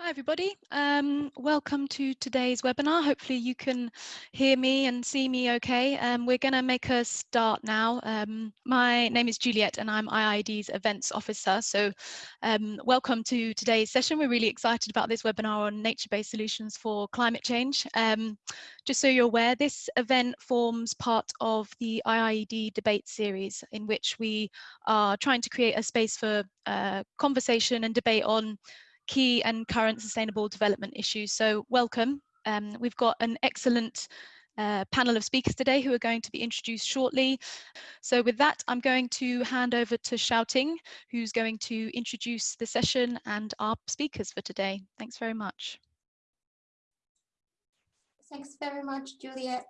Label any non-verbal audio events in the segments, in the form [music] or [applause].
Hi everybody, um, welcome to today's webinar. Hopefully you can hear me and see me okay. Um, we're going to make a start now. Um, my name is Juliet and I'm IIED's events officer. So um, welcome to today's session. We're really excited about this webinar on nature-based solutions for climate change. Um, just so you're aware, this event forms part of the IIED debate series in which we are trying to create a space for uh, conversation and debate on key and current sustainable development issues. So welcome. Um, we've got an excellent uh, panel of speakers today who are going to be introduced shortly. So with that, I'm going to hand over to Xiaoting, who's going to introduce the session and our speakers for today. Thanks very much. Thanks very much, Juliet.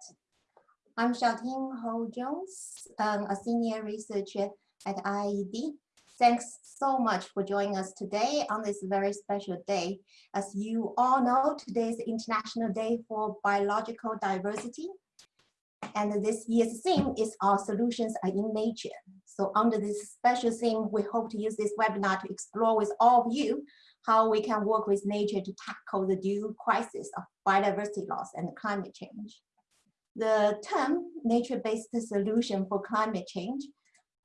I'm Xiaoting Hou Jones, um, a senior researcher at IIED Thanks so much for joining us today on this very special day. As you all know, today is International Day for Biological Diversity. And this year's theme is Our Solutions Are in Nature. So under this special theme, we hope to use this webinar to explore with all of you how we can work with nature to tackle the dual crisis of biodiversity loss and climate change. The term nature-based solution for climate change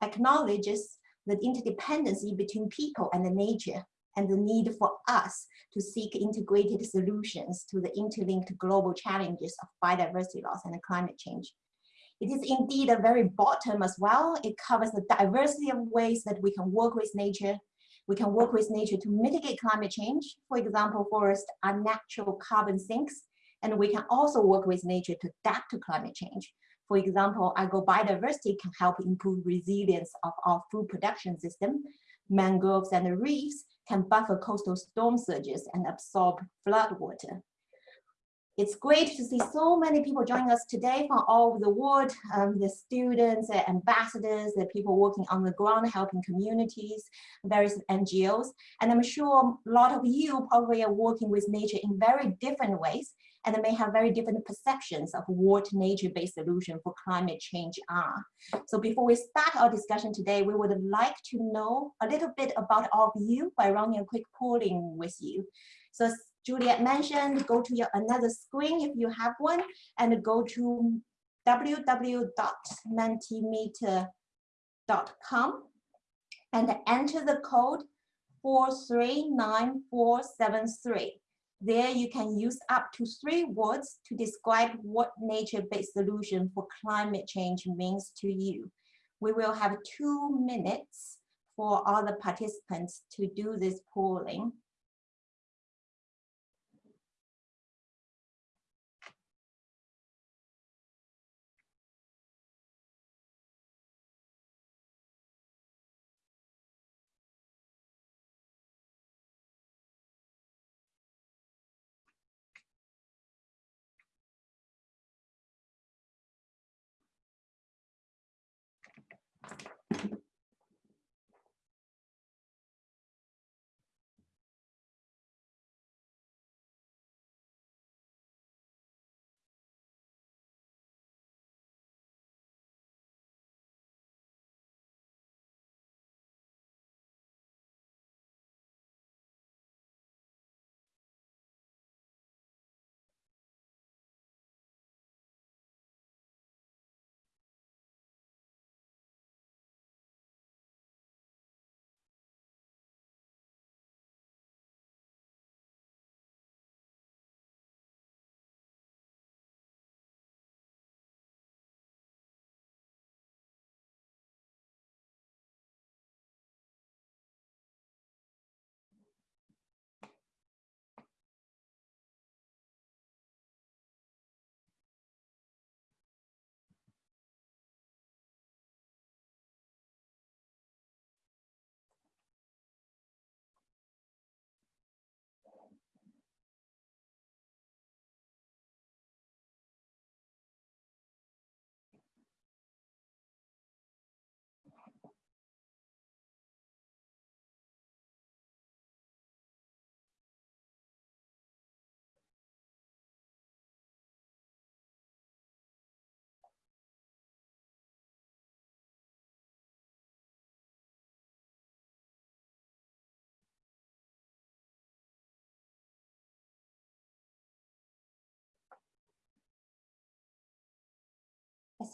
acknowledges the interdependency between people and the nature and the need for us to seek integrated solutions to the interlinked global challenges of biodiversity loss and climate change. It is indeed a very term as well. It covers the diversity of ways that we can work with nature. We can work with nature to mitigate climate change. For example, forests are natural carbon sinks, and we can also work with nature to adapt to climate change. For example, agrobiodiversity can help improve resilience of our food production system. Mangroves and reefs can buffer coastal storm surges and absorb flood water. It's great to see so many people joining us today from all over the world, um, the students, the ambassadors, the people working on the ground helping communities, various NGOs. And I'm sure a lot of you probably are working with nature in very different ways and may have very different perceptions of what nature-based solutions for climate change are. So before we start our discussion today, we would like to know a little bit about all of you by running a quick polling with you. So as Juliet mentioned, go to your another screen if you have one, and go to www.mentimeter.com and enter the code 439473. There you can use up to three words to describe what nature-based solution for climate change means to you. We will have two minutes for all the participants to do this polling.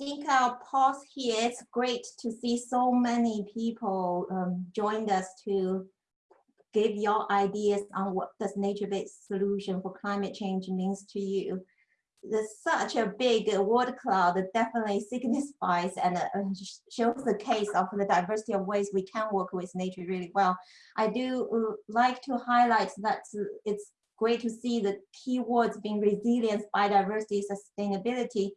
Think I'll pause here. It's great to see so many people um, joined us to give your ideas on what does nature-based solution for climate change means to you. There's such a big word cloud that definitely signifies and uh, shows the case of the diversity of ways we can work with nature really well. I do uh, like to highlight that it's great to see the keywords being resilience, biodiversity, sustainability,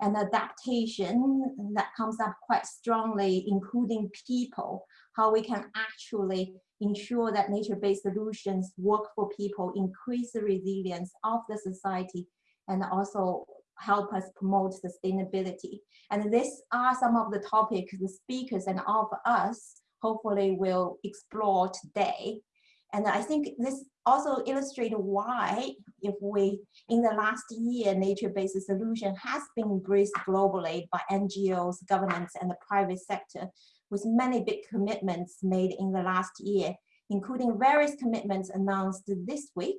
and adaptation that comes up quite strongly, including people, how we can actually ensure that nature-based solutions work for people, increase the resilience of the society, and also help us promote sustainability. And these are some of the topics the speakers and all of us hopefully will explore today. And I think this also illustrates why if we, in the last year, nature-based solution has been embraced globally by NGOs, governments, and the private sector, with many big commitments made in the last year, including various commitments announced this week,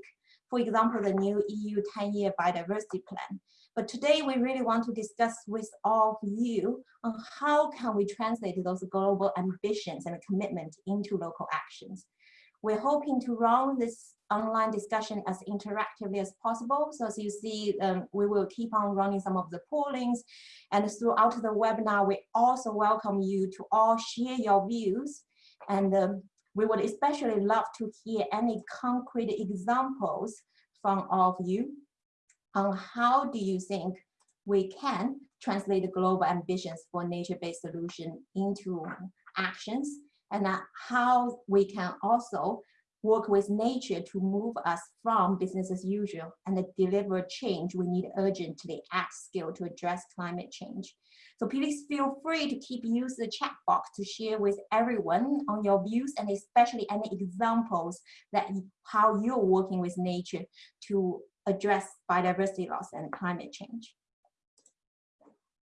for example, the new EU 10-year biodiversity plan. But today we really want to discuss with all of you on how can we translate those global ambitions and commitment into local actions. We're hoping to run this online discussion as interactively as possible. So as you see, um, we will keep on running some of the pollings and throughout the webinar, we also welcome you to all share your views. And um, we would especially love to hear any concrete examples from all of you on how do you think we can translate the global ambitions for nature-based solution into actions and how we can also work with nature to move us from business as usual and deliver change we need urgently at scale to address climate change. So please feel free to keep use the chat box to share with everyone on your views and especially any examples that how you're working with nature to address biodiversity loss and climate change.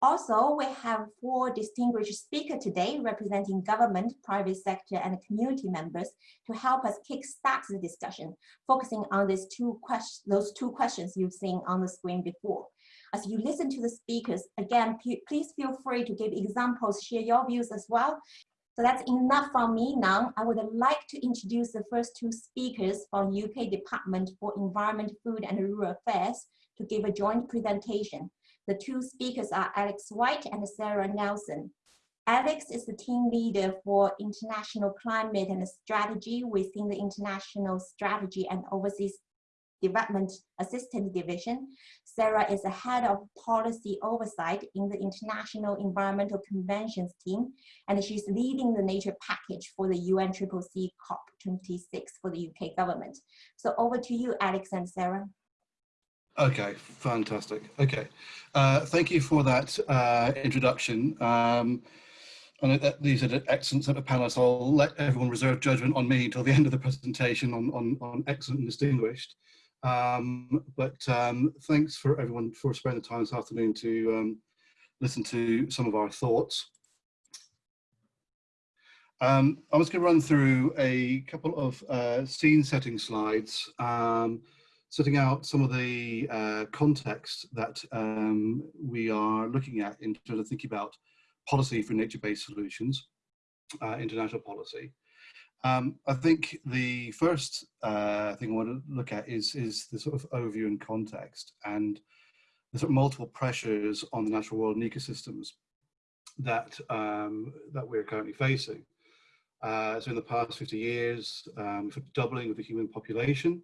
Also, we have four distinguished speakers today representing government, private sector, and community members to help us kickstart the discussion, focusing on these two those two questions you've seen on the screen before. As you listen to the speakers, again, please feel free to give examples, share your views as well. So that's enough from me now. I would like to introduce the first two speakers from UK Department for Environment, Food and Rural Affairs to give a joint presentation. The two speakers are Alex White and Sarah Nelson. Alex is the team leader for international climate and strategy within the International Strategy and Overseas Development Assistance Division. Sarah is the head of policy oversight in the International Environmental Conventions team, and she's leading the nature package for the UNFCCC COP26 for the UK government. So over to you, Alex and Sarah. Okay, fantastic. Okay, uh, thank you for that uh, introduction. Um, and uh, these are the excellent set of panelists. I'll let everyone reserve judgment on me until the [laughs] end of the presentation on, on, on excellent and distinguished. Um, but um, thanks for everyone for spending the time this afternoon to um, listen to some of our thoughts. Um, I was going to run through a couple of uh, scene setting slides um, setting out some of the uh, context that um, we are looking at in terms of thinking about policy for nature-based solutions, uh, international policy. Um, I think the first uh, thing I want to look at is, is the sort of overview and context and the sort of multiple pressures on the natural world and ecosystems that, um, that we're currently facing. Uh, so in the past 50 years, um, doubling of the human population,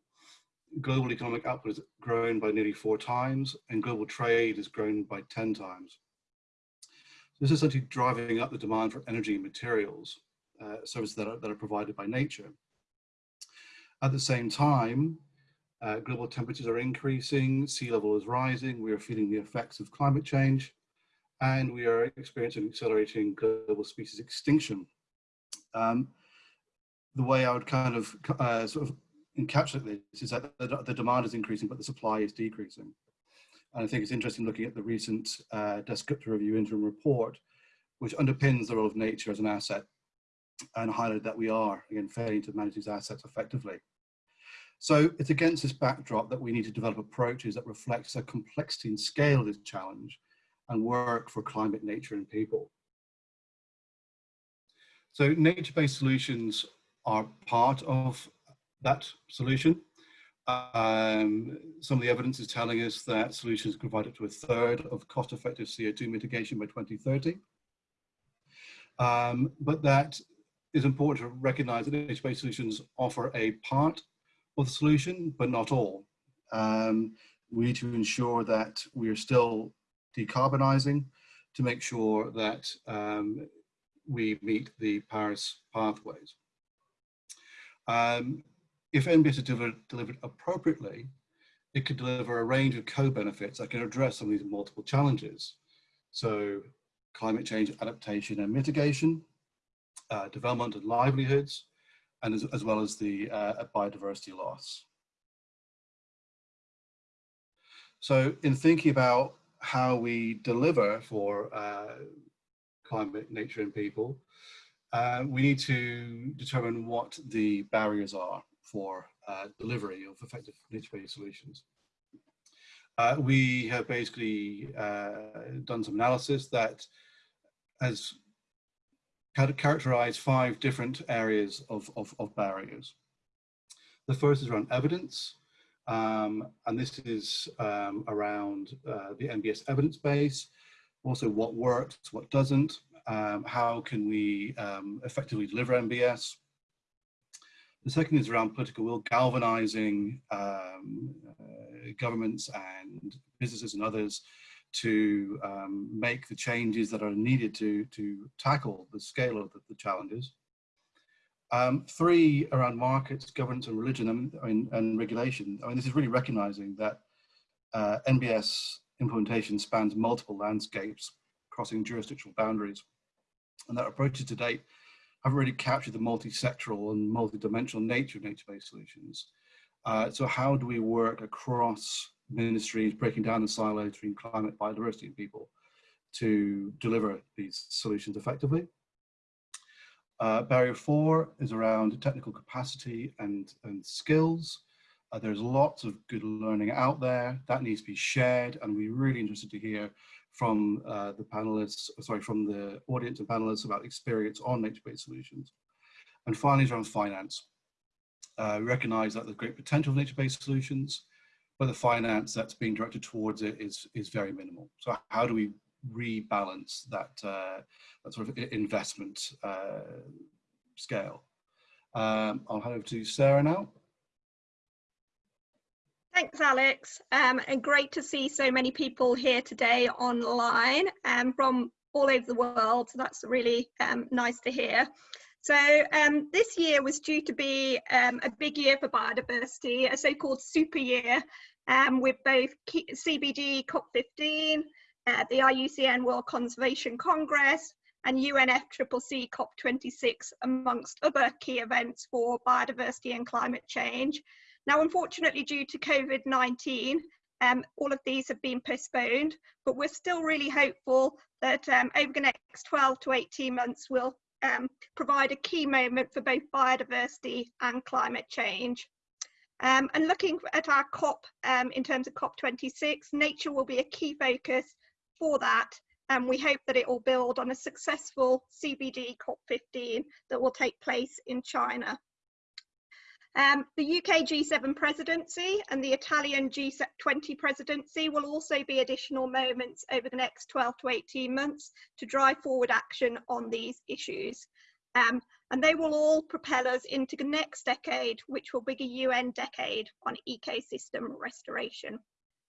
global economic output has grown by nearly four times and global trade has grown by 10 times. This is essentially driving up the demand for energy and materials, uh, services that are, that are provided by nature. At the same time, uh, global temperatures are increasing, sea level is rising, we are feeling the effects of climate change, and we are experiencing accelerating global species extinction. Um, the way I would kind of uh, sort of encapsulate this is that the, the, demand is increasing, but the supply is decreasing. And I think it's interesting looking at the recent uh, Dasgupta Review interim report, which underpins the role of nature as an asset and highlighted that we are, again, failing to manage these assets effectively. So it's against this backdrop that we need to develop approaches that reflects the complexity and scale of this challenge and work for climate, nature and people. So nature-based solutions are part of that solution. Um, some of the evidence is telling us that solutions provide up to a third of cost-effective CO2 mitigation by 2030. Um, but that is important to recognize that nature-based solutions offer a part of the solution, but not all. Um, we need to ensure that we are still decarbonizing to make sure that um, we meet the Paris pathways. Um, if NBS is delivered, delivered appropriately, it could deliver a range of co-benefits that can address some of these multiple challenges. So climate change adaptation and mitigation, uh, development and livelihoods, and as, as well as the uh, biodiversity loss. So in thinking about how we deliver for uh, climate, nature and people, uh, we need to determine what the barriers are for uh, delivery of effective nature-based solutions. Uh, we have basically uh, done some analysis that has characterized five different areas of, of, of barriers. The first is around evidence, um, and this is um, around uh, the NBS evidence base, also what works, what doesn't, um, how can we um, effectively deliver NBS. The second is around political will, galvanizing um, uh, governments and businesses and others to um, make the changes that are needed to, to tackle the scale of the, the challenges. Um, three, around markets, governance and religion and, and, and, regulation. I mean, this is really recognizing that uh, NBS implementation spans multiple landscapes crossing jurisdictional boundaries. And that approaches to date haven't really captured the multi-sectoral and multi-dimensional nature of nature-based solutions. Uh, so how do we work across ministries, breaking down the silos between climate, biodiversity and people to deliver these solutions effectively? Uh, barrier four is around technical capacity and, and skills. Uh, there's lots of good learning out there that needs to be shared and we're really interested to hear from uh, the panelists, sorry, from the audience and panelists about experience on nature-based solutions. And finally, around finance. Uh, we recognize that the great potential of nature-based solutions, but the finance that's being directed towards it is, is very minimal. So how do we rebalance that, uh, that sort of investment uh, scale. Um, I'll hand over to Sarah now. Thanks, Alex. Um, and great to see so many people here today online um, from all over the world. So that's really um, nice to hear. So um, this year was due to be um, a big year for biodiversity, a so-called super year um, with both CBD COP15, uh, the IUCN World Conservation Congress, and UNFCCC COP26, amongst other key events for biodiversity and climate change. Now, unfortunately, due to COVID-19, um, all of these have been postponed, but we're still really hopeful that um, over the next 12 to 18 months, we'll um, provide a key moment for both biodiversity and climate change. Um, and looking at our COP um, in terms of COP26, nature will be a key focus for that. And we hope that it will build on a successful CBD COP15 that will take place in China. Um, the UK G7 presidency and the Italian G20 presidency will also be additional moments over the next 12 to 18 months to drive forward action on these issues. Um, and they will all propel us into the next decade, which will be a UN decade on ecosystem restoration.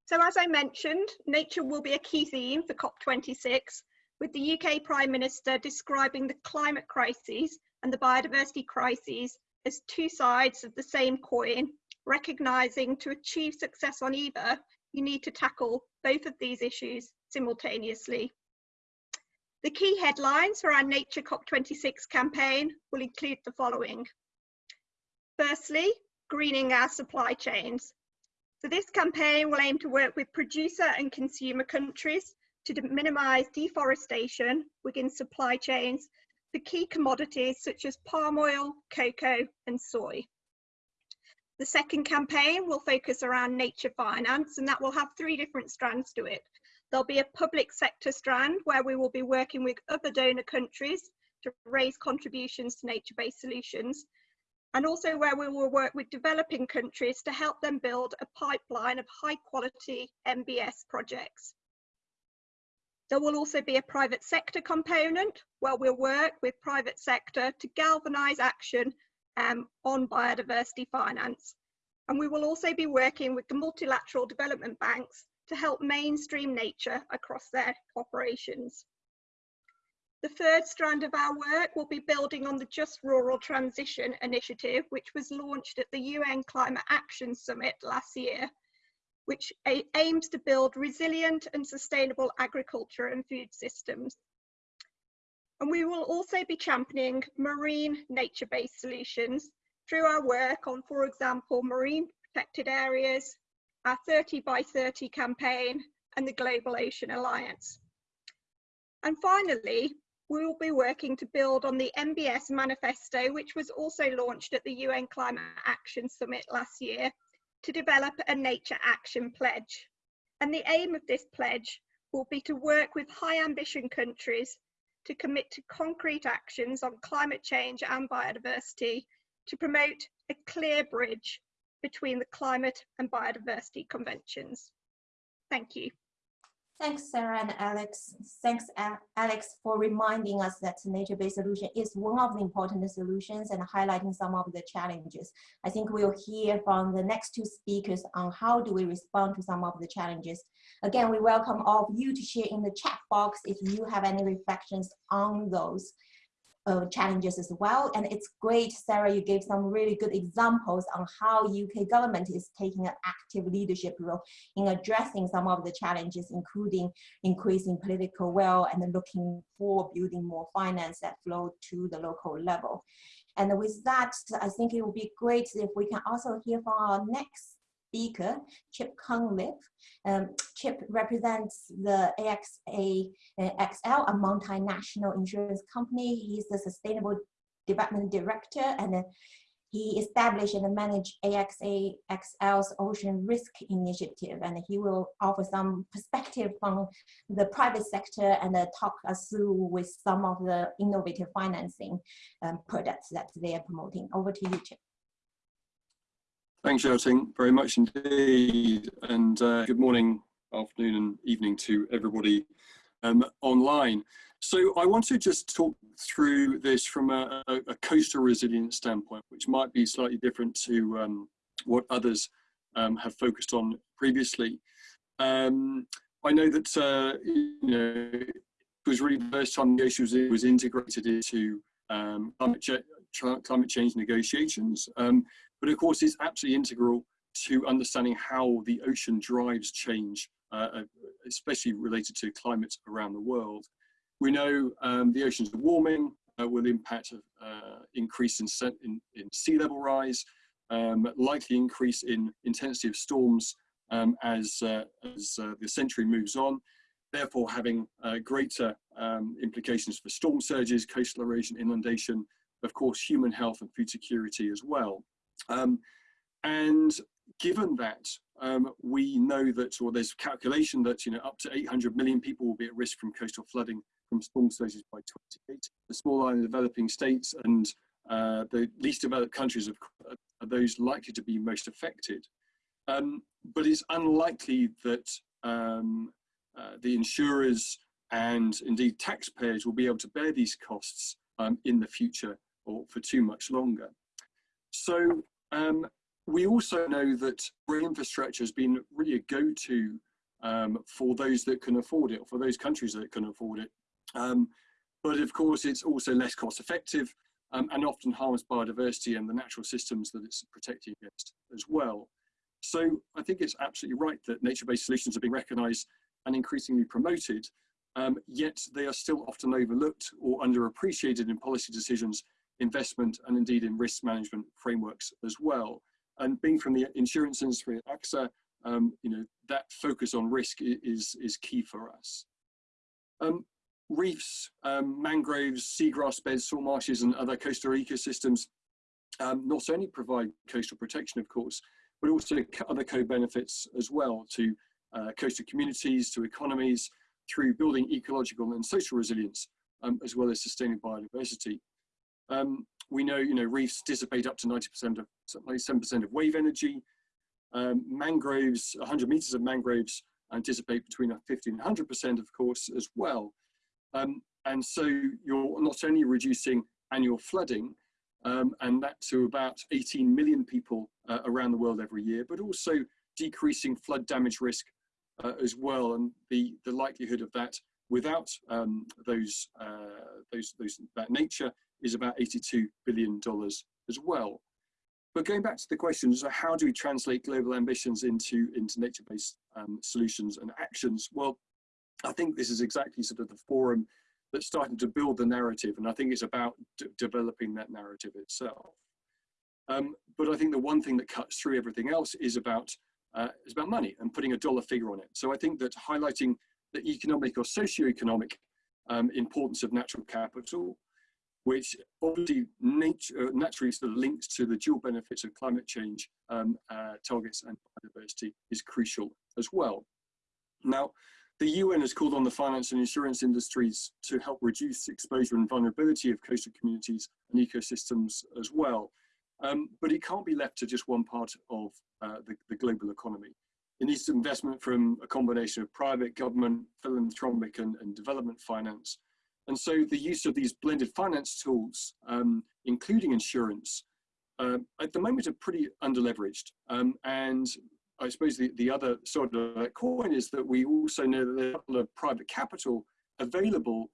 So as I mentioned, nature will be a key theme for COP26, with the UK Prime Minister describing the climate crisis and the biodiversity crises as two sides of the same coin, recognising to achieve success on either, you need to tackle both of these issues simultaneously. The key headlines for our Nature COP26 campaign will include the following. Firstly, greening our supply chains. So this campaign will aim to work with producer and consumer countries to minimise deforestation within supply chains for key commodities such as palm oil, cocoa and soy. The second campaign will focus around nature finance and that will have three different strands to it. There'll be a public sector strand where we will be working with other donor countries to raise contributions to nature-based solutions, and also where we will work with developing countries to help them build a pipeline of high quality NBS projects. There will also be a private sector component where we'll work with private sector to galvanise action um, on biodiversity finance. And we will also be working with the multilateral development banks to help mainstream nature across their operations. The third strand of our work will be building on the Just Rural Transition initiative, which was launched at the UN Climate Action Summit last year which aims to build resilient and sustainable agriculture and food systems. And we will also be championing marine nature-based solutions through our work on, for example, marine protected areas, our 30 by 30 campaign, and the Global Ocean Alliance. And finally, we will be working to build on the NBS manifesto, which was also launched at the UN Climate Action Summit last year, to develop a nature action pledge. And the aim of this pledge will be to work with high ambition countries to commit to concrete actions on climate change and biodiversity to promote a clear bridge between the climate and biodiversity conventions. Thank you. Thanks, Sarah and Alex. Thanks, Alex, for reminding us that nature-based solution is one of the important solutions and highlighting some of the challenges. I think we'll hear from the next two speakers on how do we respond to some of the challenges. Again, we welcome all of you to share in the chat box if you have any reflections on those uh, challenges as well. And it's great, Sarah, you gave some really good examples on how UK government is taking an active leadership role in addressing some of the challenges, including increasing political will and looking for building more finance that flow to the local level. And with that, I think it would be great if we can also hear from our next speaker, Chip Cunliffe. Um, Chip represents the AXA uh, XL, a multinational insurance company. He's the Sustainable Development Director and uh, he established and managed AXA XL's Ocean Risk Initiative, and he will offer some perspective from the private sector and uh, talk us through with some of the innovative financing um, products that they are promoting. Over to you, Chip. Thanks, Xiaoting, very much indeed. And uh, good morning, afternoon and evening to everybody um, online. So I want to just talk through this from a, a, a coastal resilience standpoint, which might be slightly different to um, what others um, have focused on previously. Um, I know that uh, you know it was really the first time the issue was, was integrated into um, climate, ch climate, change negotiations. But of course it's absolutely integral to understanding how the ocean drives change, uh, uh, especially related to climate around the world. We know um, the oceans are warming, uh, will impact uh, increase in, in, in, sea level rise, um, likely increase in intensity of storms um, as, uh, as uh, the century moves on, therefore having greater um, implications for storm surges, coastal erosion, inundation, of course, human health and food security as well. Um, and given that, um, we know that, or there's calculation that, you know, up to 800 million people will be at risk from coastal flooding from storm surges by 2080. The small island developing states and uh, the least developed countries are, those likely to be most affected. Um, but it's unlikely that um, uh, the insurers and indeed taxpayers will be able to bear these costs um, in the future or for too much longer. So um, we also know that rail infrastructure has been really a go-to um, for those that can afford it, or for those countries that can afford it. Um, but of course, it's also less cost effective um, and often harms biodiversity and the natural systems that it's protecting against as well. So I think it's absolutely right that nature-based solutions are being recognised and increasingly promoted, um, yet they are still often overlooked or underappreciated in policy decisions investment and indeed in risk management frameworks as well. And being from the insurance industry at AXA, um, you know, that focus on risk is, is key for us. Um, reefs, um, mangroves, seagrass beds, salt marshes and other coastal ecosystems um, not only provide coastal protection, of course, but also other co-benefits as well to uh, coastal communities, to economies, through building ecological and social resilience, um, as well as sustaining biodiversity. Um, we know, you know, reefs dissipate up to 90% of, 97% of wave energy. Um, mangroves, 100 meters of mangroves anticipate between 50 and 100% of course as well. Um, and so you're not only reducing annual flooding, um, and that to about 18 million people uh, around the world every year, but also decreasing flood damage risk uh, as well, and the, the likelihood of that without um, those, uh, those, those, that nature is about $82 billion as well. But going back to the question, so how do we translate global ambitions into, into nature-based um, solutions and actions? Well, I think this is exactly sort of the forum that's starting to build the narrative, and I think it's about developing that narrative itself. Um, but I think the one thing that cuts through everything else is about uh, is about money and putting a dollar figure on it. So I think that highlighting the economic or socio-economic um, importance of natural capital, which obviously nature, uh, naturally sort of links to the dual benefits of climate change um, uh, targets and biodiversity is crucial as well. Now, the UN has called on the finance and insurance industries to help reduce exposure and vulnerability of coastal communities and ecosystems as well. Um, but it can't be left to just one part of uh, the, the global economy. It needs investment from a combination of private, government, philanthropic and, and development finance. And so the use of these blended finance tools, um, including insurance, uh, at the moment are pretty underleveraged. Um, and I suppose the, the other sort of coin is that we also know that there's a lot of private capital available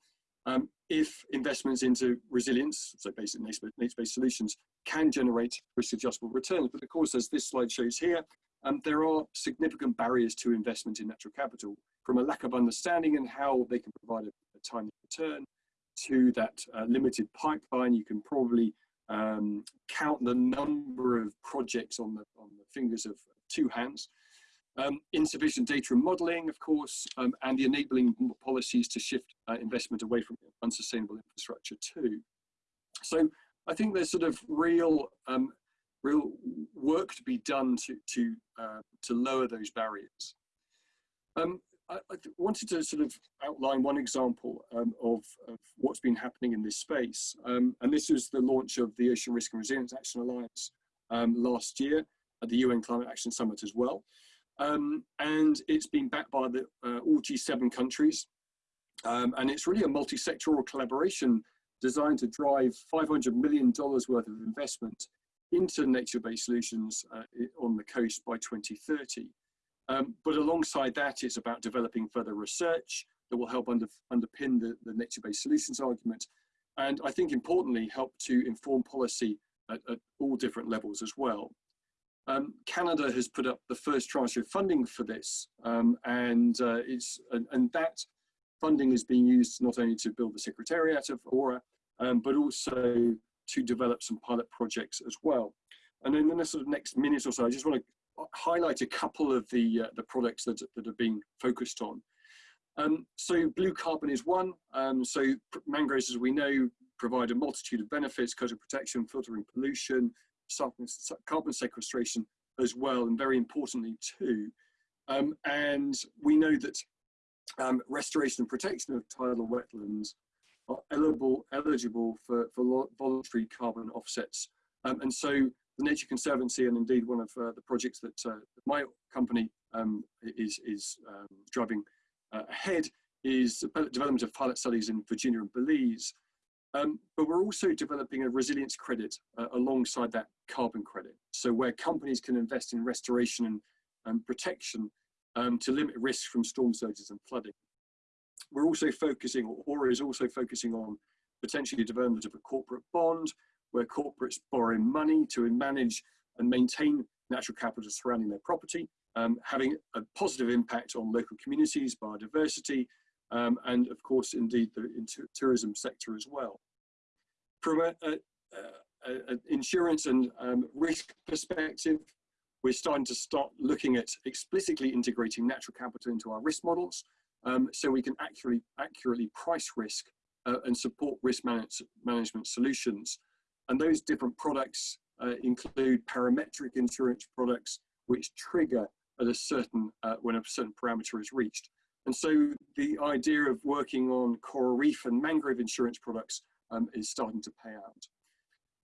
um, if investments into resilience, so basic nature-based solutions, can generate risk-adjustable returns. But of course, as this slide shows here, um, there are significant barriers to investment in natural capital from a lack of understanding and how they can provide a, a timely return to that uh, limited pipeline. You can probably um, count the number of projects on the, on the fingers of two hands. Um, insufficient data and modeling, of course, um, and the enabling policies to shift uh, investment away from unsustainable infrastructure too. So I think there's sort of real, um, real work to be done to, to, uh, to lower those barriers. Um, I, I, wanted to sort of outline one example um, of, of, what's been happening in this space. Um, and this was the launch of the Ocean Risk and Resilience Action Alliance last year at the UN Climate Action Summit as well. Um, and it's been backed by the, uh, all G7 countries. Um, and it's really a multi-sectoral collaboration designed to drive $500 million worth of investment into nature-based solutions uh, on the coast by 2030. Um, but alongside that, it's about developing further research that will help under, underpin the, the nature-based solutions argument. And I think importantly, help to inform policy at, at all different levels as well. Um, Canada has put up the first tranche of funding for this, um, and uh, it's and, and, that funding is being used not only to build the secretariat of ORRAA, um, but also to develop some pilot projects as well. And in the sort of next minute or so, I just want to highlight a couple of the uh, the products that that are being focused on. Um, so blue carbon is one. Um, so mangroves, as we know, provide a multitude of benefits: coastal protection, filtering pollution, carbon sequestration as well, and very importantly too. Um, and we know that um, restoration and protection of tidal wetlands are eligible, eligible for, for voluntary carbon offsets. Um, and so the Nature Conservancy, and indeed one of uh, the projects that uh, my company um, is, is um, driving uh, ahead, is the development of pilot studies in Virginia and Belize um, but we're also developing a resilience credit uh, alongside that carbon credit. So where companies can invest in restoration and, and protection um, to limit risk from storm surges and flooding. We're also focusing, or is also focusing on potentially development of a corporate bond where corporates borrow money to manage and maintain natural capital surrounding their property, um, having a positive impact on local communities, biodiversity, um, and of course, indeed, the tourism sector as well. From an insurance and um, risk perspective, we're starting to start looking at explicitly integrating natural capital into our risk models um, so we can accurately, accurately price risk uh, and support risk manage management solutions. And those different products uh, include parametric insurance products which trigger at a certain, uh, when a certain parameter is reached. And so the idea of working on coral reef and mangrove insurance products um, is starting to pay out,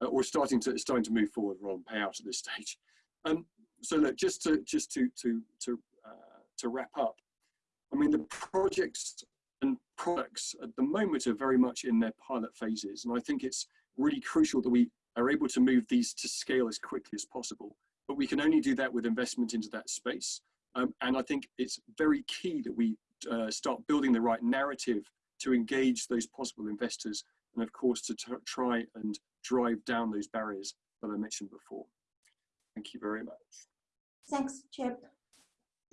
uh, or starting to starting to move forward rather than pay out at this stage. Um, so look, just to just to to to uh, to wrap up, I mean the projects and products at the moment are very much in their pilot phases, and I think it's really crucial that we are able to move these to scale as quickly as possible. But we can only do that with investment into that space. Um, and I think it's very key that we uh, start building the right narrative to engage those possible investors and of course to try and drive down those barriers that I mentioned before. Thank you very much. Thanks, Chip.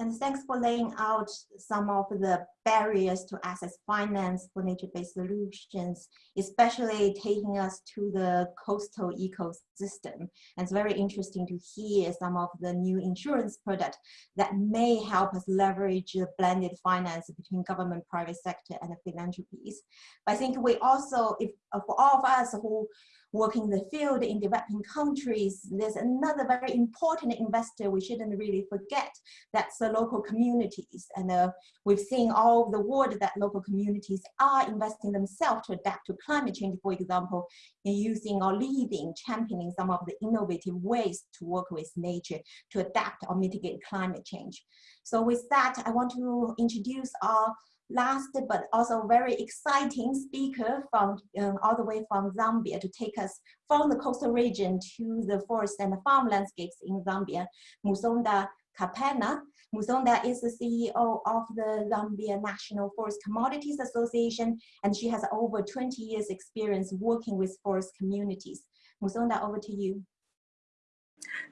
And thanks for laying out some of the barriers to access finance for nature-based solutions, especially taking us to the coastal ecosystem. And it's very interesting to hear some of the new insurance products that may help us leverage the blended finance between government, private sector, and philanthropies. But I think we also, if for all of us who working the field in developing countries, there's another very important investor we shouldn't really forget. That's the local communities. And uh, we've seen all over the world that local communities are investing themselves to adapt to climate change, for example, in using or leading, championing some of the innovative ways to work with nature to adapt or mitigate climate change. So with that, I want to introduce our last but also very exciting speaker from um, all the way from Zambia to take us from the coastal region to the forest and the farm landscapes in Zambia, Musonda Kapena. Musonda is the CEO of the Zambia National Forest Commodities Association, and she has over 20 years experience working with forest communities. Musonda, over to you.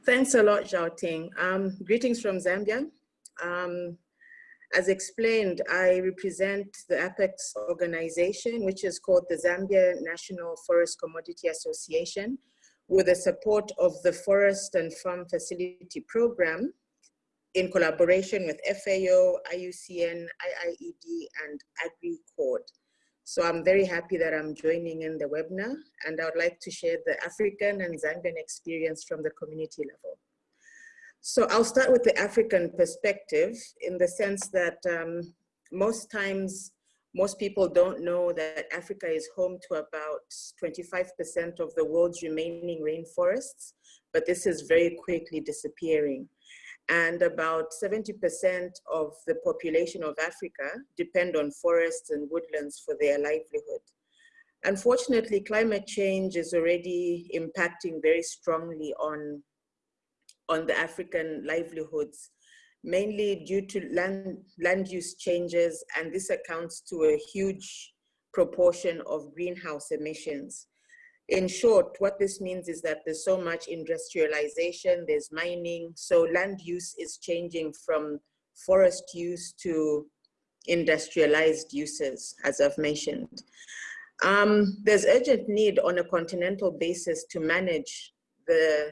Thanks a lot, Xiaoting. Um, greetings from Zambia. Um, as explained, I represent the Apex organization, which is called the Zambia National Forest Commodity Association, with the support of the Forest and Farm Facility Program in collaboration with FAO, IUCN, IIED, and AgriCord. So I'm very happy that I'm joining in the webinar, and I would like to share the African and Zambian experience from the community level. So I'll start with the African perspective in the sense that um, most times, most people don't know that Africa is home to about 25% of the world's remaining rainforests, but this is very quickly disappearing. And about 70% of the population of Africa depend on forests and woodlands for their livelihood. Unfortunately, climate change is already impacting very strongly on on the African livelihoods, mainly due to land, land use changes, and this accounts to a huge proportion of greenhouse emissions. In short, what this means is that there's so much industrialization, there's mining, so land use is changing from forest use to industrialized uses, as I've mentioned. Um, there's urgent need on a continental basis to manage the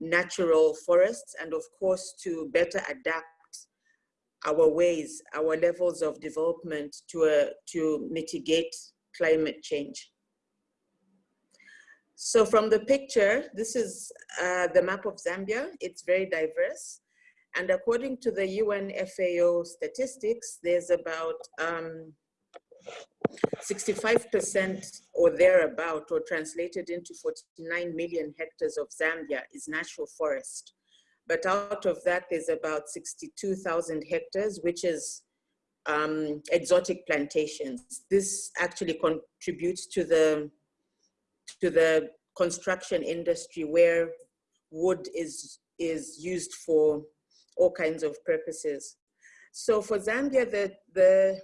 natural forests and of course to better adapt our ways, our levels of development to, uh, to mitigate climate change. So from the picture, this is uh, the map of Zambia. It's very diverse. And according to the UN FAO statistics, there's about um, 65% or thereabout, or translated into 49 million hectares of Zambia is natural forest. But out of that, there's about 62,000 hectares, which is um, exotic plantations. This actually contributes to the, to the construction industry where wood is, is used for all kinds of purposes. So for Zambia, the, the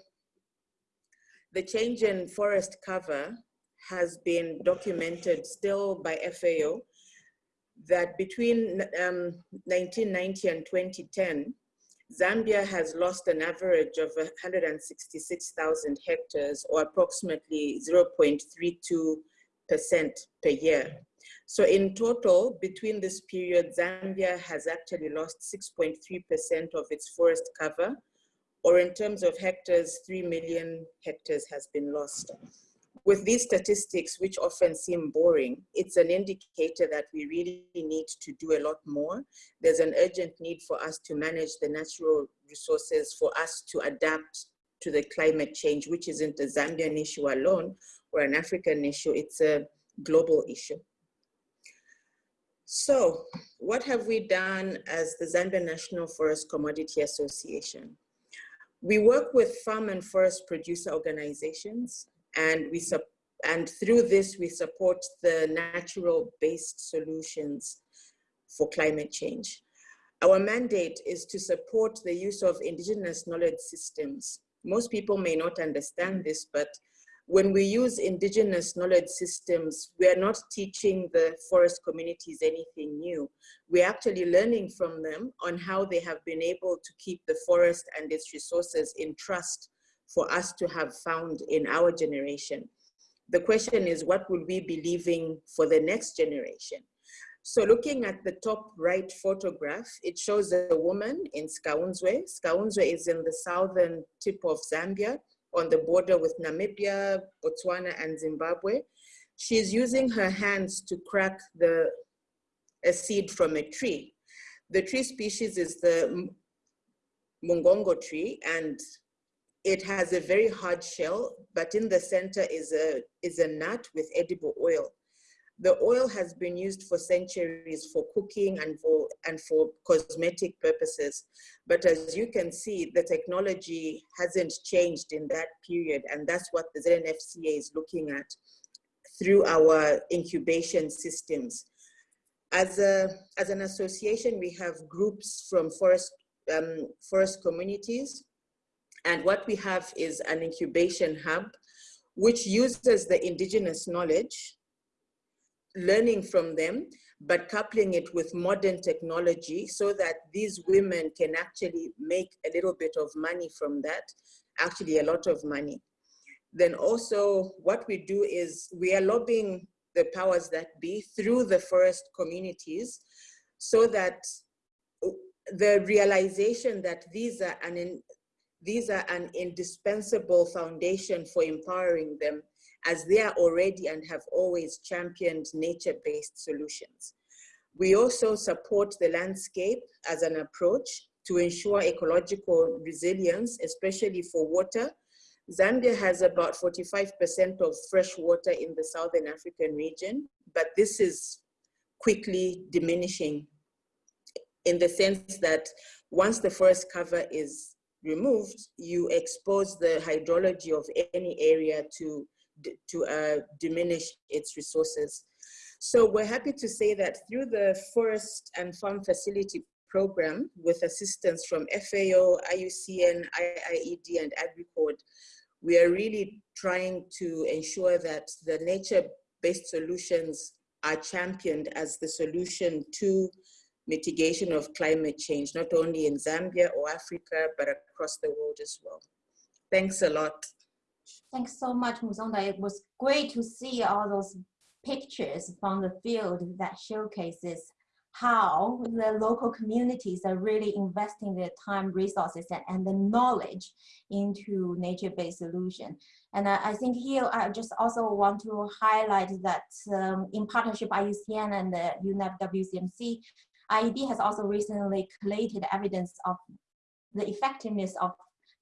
the change in forest cover has been documented still by FAO that between um, 1990 and 2010, Zambia has lost an average of 166,000 hectares or approximately 0.32% per year. So in total, between this period, Zambia has actually lost 6.3% of its forest cover or in terms of hectares, 3 million hectares has been lost. with these statistics, which often seem boring, it's an indicator that we really need to do a lot more. There's an urgent need for us to manage the natural resources, for us to adapt to the climate change, which isn't a Zambian issue alone or an African issue, it's a global issue. So what have we done as the Zambia National Forest Commodity Association? We work with farm and forest producer organizations and we and through this we support the natural based solutions for climate change. Our mandate is to support the use of indigenous knowledge systems. Most people may not understand this, but when we use indigenous knowledge systems, we are not teaching the forest communities anything new. We're actually learning from them on how they have been able to keep the forest and its resources in trust for us to have found in our generation. The question is, what will we be leaving for the next generation? So looking at the top right photograph, it shows a woman in Sikaunzwe. Sikaunzwe is in the southern tip of Zambia on the border with Namibia, Botswana, and Zimbabwe. She's using her hands to crack the, a seed from a tree. The tree species is the Mungongo tree, and it has a very hard shell, but in the center is a, is a nut with edible oil. The oil has been used for centuries for cooking and for, and for cosmetic purposes. But as you can see, the technology hasn't changed in that period. And that's what the ZNFCA is looking at through our incubation systems. As, a, as an association, we have groups from forest, um, forest communities and what we have is an incubation hub, which uses the indigenous knowledge, learning from them, but coupling it with modern technology so that these women can actually make a little bit of money from that, actually a lot of money. Then also what we do is we are lobbying the powers that be through the forest communities so that the realization that these are an, these are an indispensable foundation for empowering them as they are already and have always championed nature-based solutions. We also support the landscape as an approach to ensure ecological resilience, especially for water. Zambia has about 45% of fresh water in the Southern African region, but this is quickly diminishing in the sense that once the forest cover is removed, you expose the hydrology of any area to, to uh, diminish its resources. So we're happy to say that through the Forest and Farm Facility Program, with assistance from FAO, IUCN, IIED, and AgriCord, we are really trying to ensure that the nature-based solutions are championed as the solution to mitigation of climate change, not only in Zambia or Africa, but across the world as well. Thanks a lot. Thanks so much, Musonda. It was great to see all those pictures from the field that showcases how the local communities are really investing their time, resources, and, and the knowledge into nature-based solution. And I, I, think here I just also want to highlight that um, in partnership IUCN and the UNEP WCMC, IIED has also recently collated evidence of the effectiveness of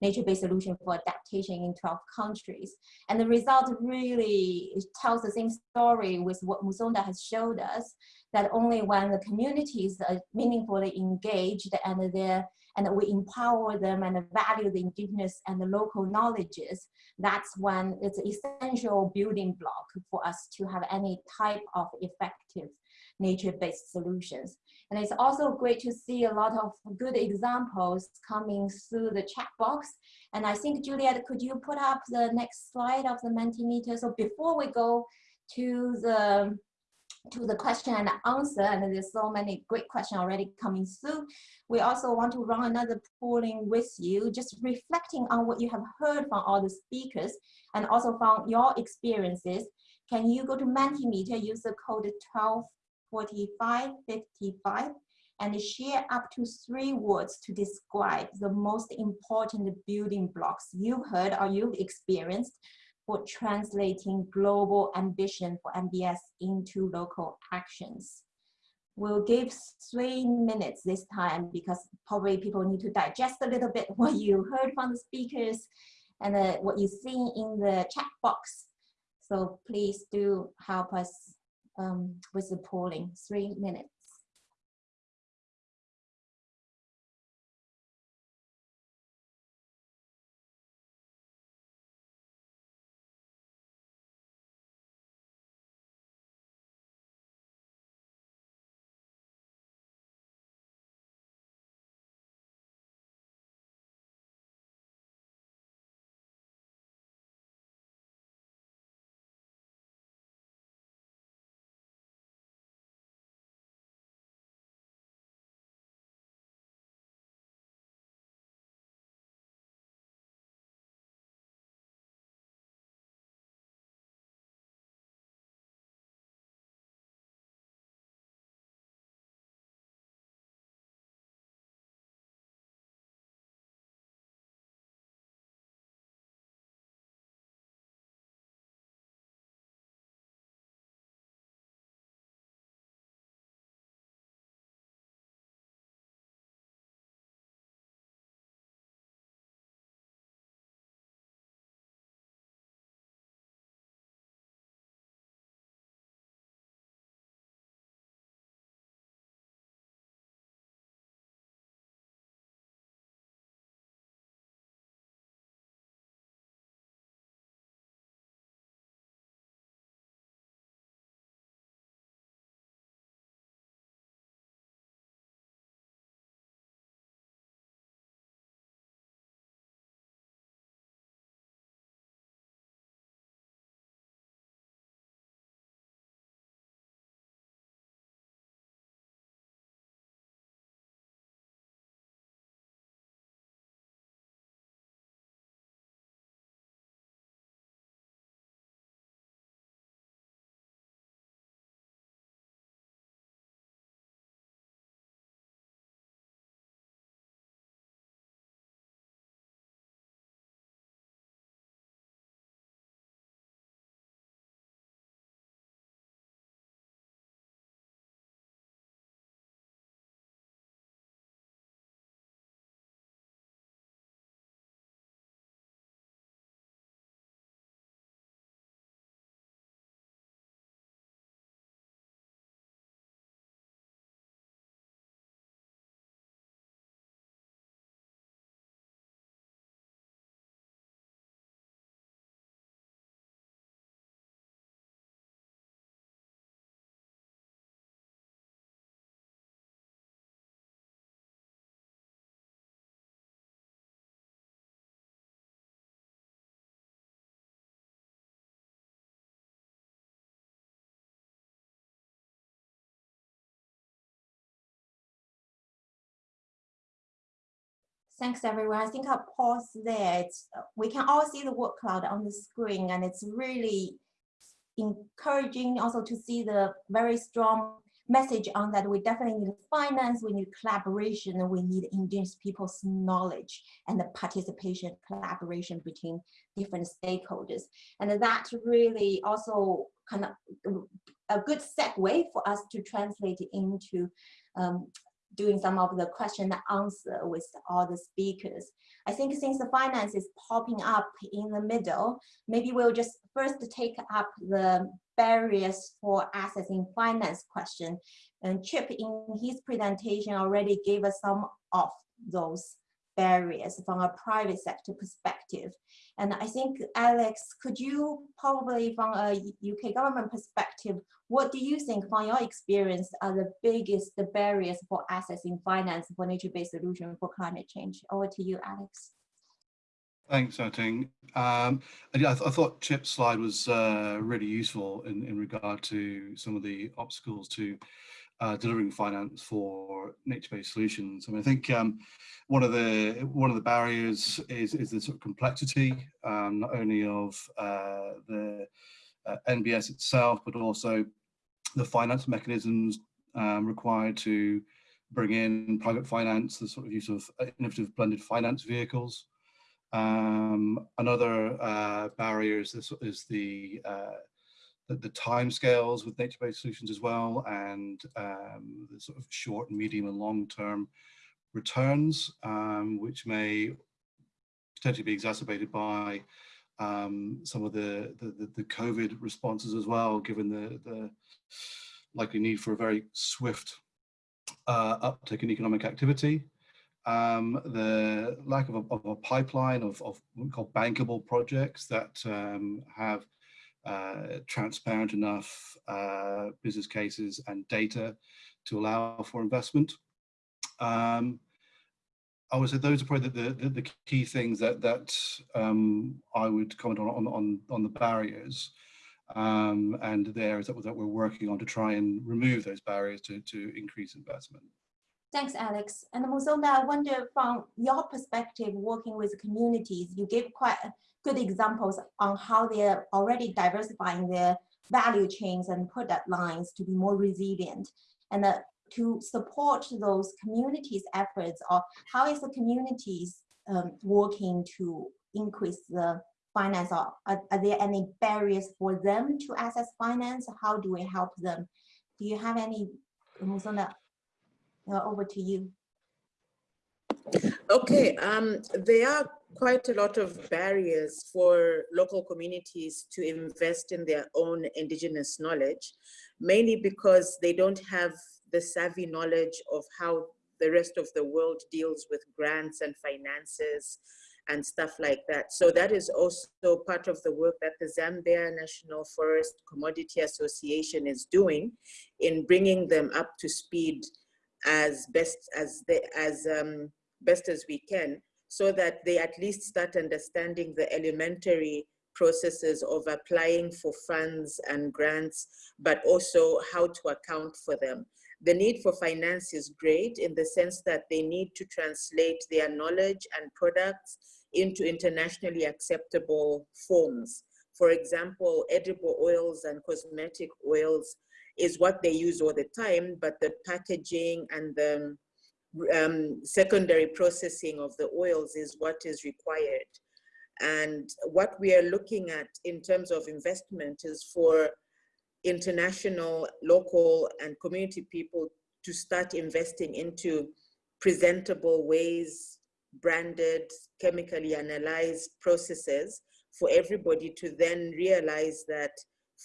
nature-based solution for adaptation in 12 countries. And the result really tells the same story with what Musonda has showed us, that only when the communities are meaningfully engaged and they're and we empower them and value the indigenous and the local knowledges, that's when it's essential building block for us to have any type of effective nature-based solutions. And it's also great to see a lot of good examples coming through the chat box. And I think, Juliet, could you put up the next slide of the Mentimeter? So before we go to the to the question and answer, and there's so many great questions already coming through. We also want to run another polling with you, just reflecting on what you have heard from all the speakers and also from your experiences. Can you go to Mentimeter, use the code 12 45, 55, and share up to three words to describe the most important building blocks you've heard or you've experienced for translating global ambition for NBS into local actions. We'll give three minutes this time because probably people need to digest a little bit [laughs] what you heard from the speakers and uh, what you see in the chat box. So please do help us um, with the polling, three minutes. Thanks everyone. I think I'll pause there. It's, we can all see the word cloud on the screen and it's really encouraging also to see the very strong message on that we definitely need finance, we need collaboration, and we need indigenous people's knowledge and the participation, collaboration between different stakeholders. And that really also kind of a good segue for us to translate into um, doing some of the question and answer with all the speakers. I think since the finance is popping up in the middle, maybe we'll just first take up the barriers for accessing finance question. And Chip in his presentation already gave us some of those barriers from a private sector perspective. And I think, Alex, could you probably from a UK government perspective, what do you think from your experience are the biggest the barriers for accessing finance for nature-based solution for climate change? Over to you, Alex. Thanks, Xiaoting. Um, yeah, I, th I, thought Chip's slide was uh, really useful in, in regard to some of the obstacles to uh, delivering finance for nature-based solutions. I mean, I think um, one of the one of the barriers is is the sort of complexity, um, not only of uh, the uh, NBS itself, but also the finance mechanisms um, required to bring in private finance, the sort of use of innovative blended finance vehicles. Um, another uh, barrier is, this, is the, uh, the, the time scales with nature-based solutions as well, and um, the sort of short, medium, and long-term returns, um, which may potentially be exacerbated by um, some of the, the, the, COVID responses as well, given the, the likely need for a very swift uh, uptick in economic activity. Um, the lack of a, of a pipeline of, of, what we call bankable projects that um, have uh, transparent enough uh, business cases and data to allow for investment. Um, I would say those are probably the, the, the key things that that um, I would comment on on on, the barriers um, and the areas that, that we're working on to try and remove those barriers to, to increase investment. Thanks, Alex. And Musonda, I wonder from your perspective, working with communities, you gave quite good examples on how they're already diversifying their value chains and product lines to be more resilient. And uh, to support those communities' efforts, or how is the communities um, working to increase the finance or are, are, there any barriers for them to access finance? How do we help them? Do you have any, Musonda, uh, over to you. Okay, um, are quite a lot of barriers for local communities to invest in their own indigenous knowledge, mainly because they don't have the savvy knowledge of how the rest of the world deals with grants and finances and stuff like that. So that is also part of the work that the Zambia National Forest Commodity Association is doing in bringing them up to speed as best as they, as um, best as we can so that they at least start understanding the elementary processes of applying for funds and grants, but also how to account for them. The need for finance is great in the sense that they need to translate their knowledge and products into internationally acceptable forms. For example, edible oils and cosmetic oils is what they use all the time, but the packaging and the um, secondary processing of the oils is what is required. And what we are looking at in terms of investment is for international, local, and community people to start investing into presentable ways, branded, chemically analyzed processes for everybody to then realize that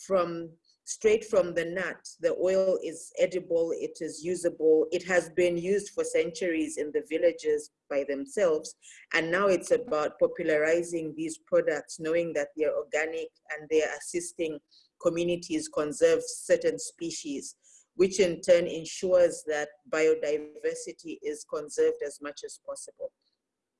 from straight from the nut. The oil is edible, it is usable, it has been used for centuries in the villages by themselves. And now it's about popularizing these products, knowing that they're organic and they're assisting communities conserve certain species, which in turn ensures that biodiversity is conserved as much as possible.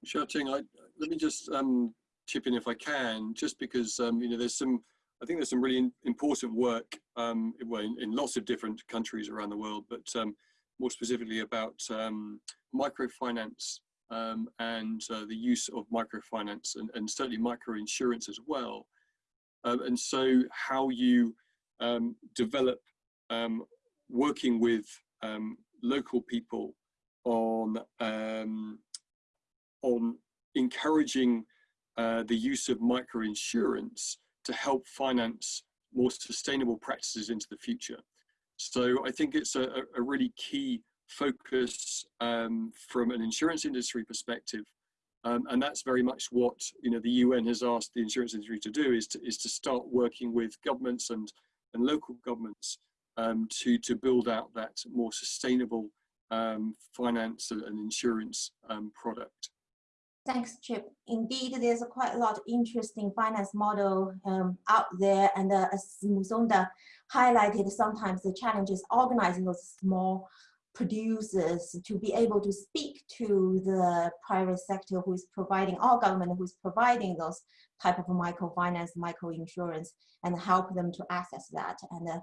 Xiaoting, I, let me just um, chip in if I can, just because um, you know there's some I think there's some really important work um, in, in, lots of different countries around the world, but um, more specifically about um, microfinance um, and uh, the use of microfinance and, and certainly microinsurance as well. Um, and so how you um, develop working with local people on, on encouraging uh, the use of microinsurance to help finance more sustainable practices into the future. So I think it's a, a really key focus um, from an insurance industry perspective. Um, and that's very much what you know the UN has asked the insurance industry to do is to, is to start working with governments and, and local governments um, to, to build out that more sustainable um, finance and insurance um, product. Thanks, Chip. Indeed, there's quite a lot of interesting finance model um, out there. And uh, as Musonda highlighted, sometimes the challenge is organizing those small producers to be able to speak to the private sector who is providing, our government who is providing those type of microfinance, microinsurance, and help them to access that. And uh,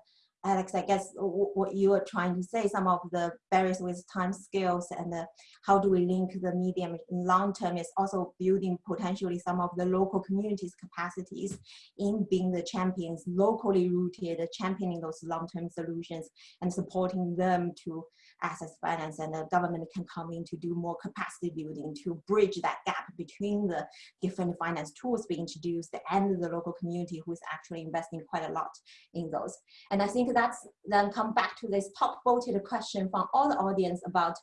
Alex, I guess what you are trying to say, some of the barriers with time scales and the, how do we link the medium long term is also building potentially some of the local communities capacities in being the champions, locally rooted, championing those long-term solutions and supporting them to access finance and the government can come in to do more capacity building to bridge that gap between the different finance tools being introduced and the local community who is actually investing quite a lot in those. And I think that's then come back to this top voted question from all the audience about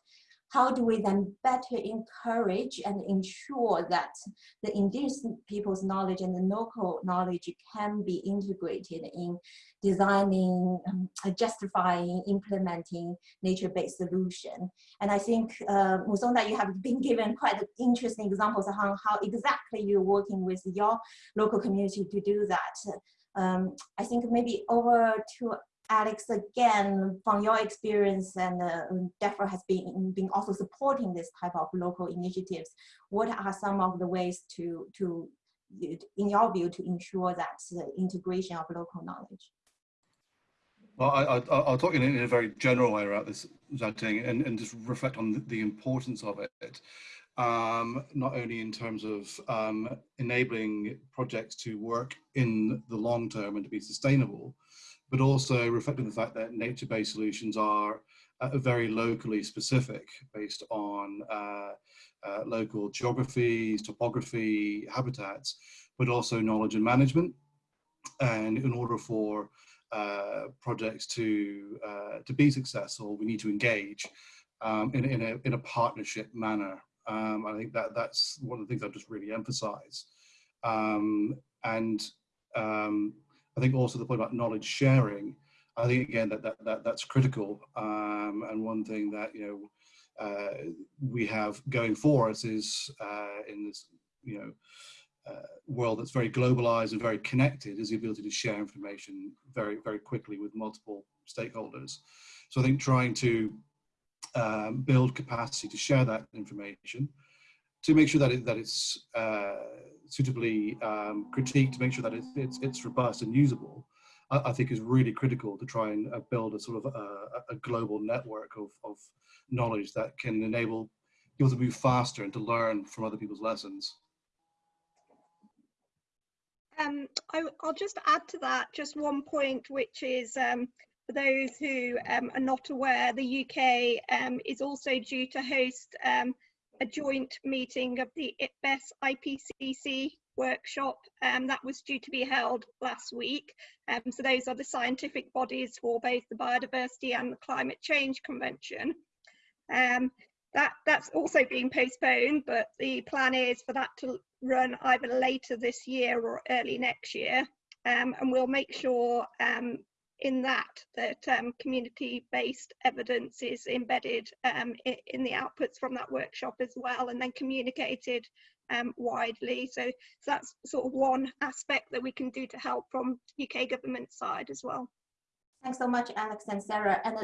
how do we then better encourage and ensure that the indigenous people's knowledge and the local knowledge can be integrated in designing, um, justifying, implementing nature-based solution. And I think, uh, Musonda, you have been given quite interesting examples on how, how exactly you're working with your local community to do that. Um, I think maybe over to Alex, again, from your experience and uh, DEFRA has been, been also supporting this type of local initiatives. What are some of the ways to, to in your view, to ensure that the integration of local knowledge? Well, I, will talk in, in, a very general way about this, Xiaoting, and, and just reflect on the, the importance of it. Um, not only in terms of um, enabling projects to work in the long term and to be sustainable, but also reflecting the fact that nature-based solutions are uh, very locally specific based on uh, uh, local geographies, topography, habitats, but also knowledge and management. And in order for uh, projects to uh, to be successful, we need to engage um, in, in, a, in a partnership manner. Um, I think that that's one of the things I just really emphasize. Um, and um, I think also the point about knowledge sharing, I think again that, that, that that's critical. Um, and one thing that, you know, uh, we have going for us is uh, in this, you know, uh, world that's very globalized and very connected is the ability to share information very, very quickly with multiple stakeholders. So I think trying to um, build capacity to share that information to make sure that it, that it's uh, suitably um, critiqued to make sure that it's, it's, it's robust and usable, I, I, think is really critical to try and uh, build a sort of a, a, global network of, of knowledge that can enable people to move faster and to learn from other people's lessons. Um, I, will just add to that just one point, which is um, for those who um, are not aware, the UK um, is also due to host um, a joint meeting of the IPBES IPCC workshop um, that was due to be held last week. Um, so those are the scientific bodies for both the biodiversity and the climate change convention. Um, that, that's also being postponed, but the plan is for that to run either later this year or early next year. Um, and we'll make sure um, in that that um, community-based evidence is embedded um, in the outputs from that workshop as well and then communicated um, widely. So, so, that's sort of one aspect that we can do to help from UK government side as well. Thanks so much, Alex and Sarah. And uh,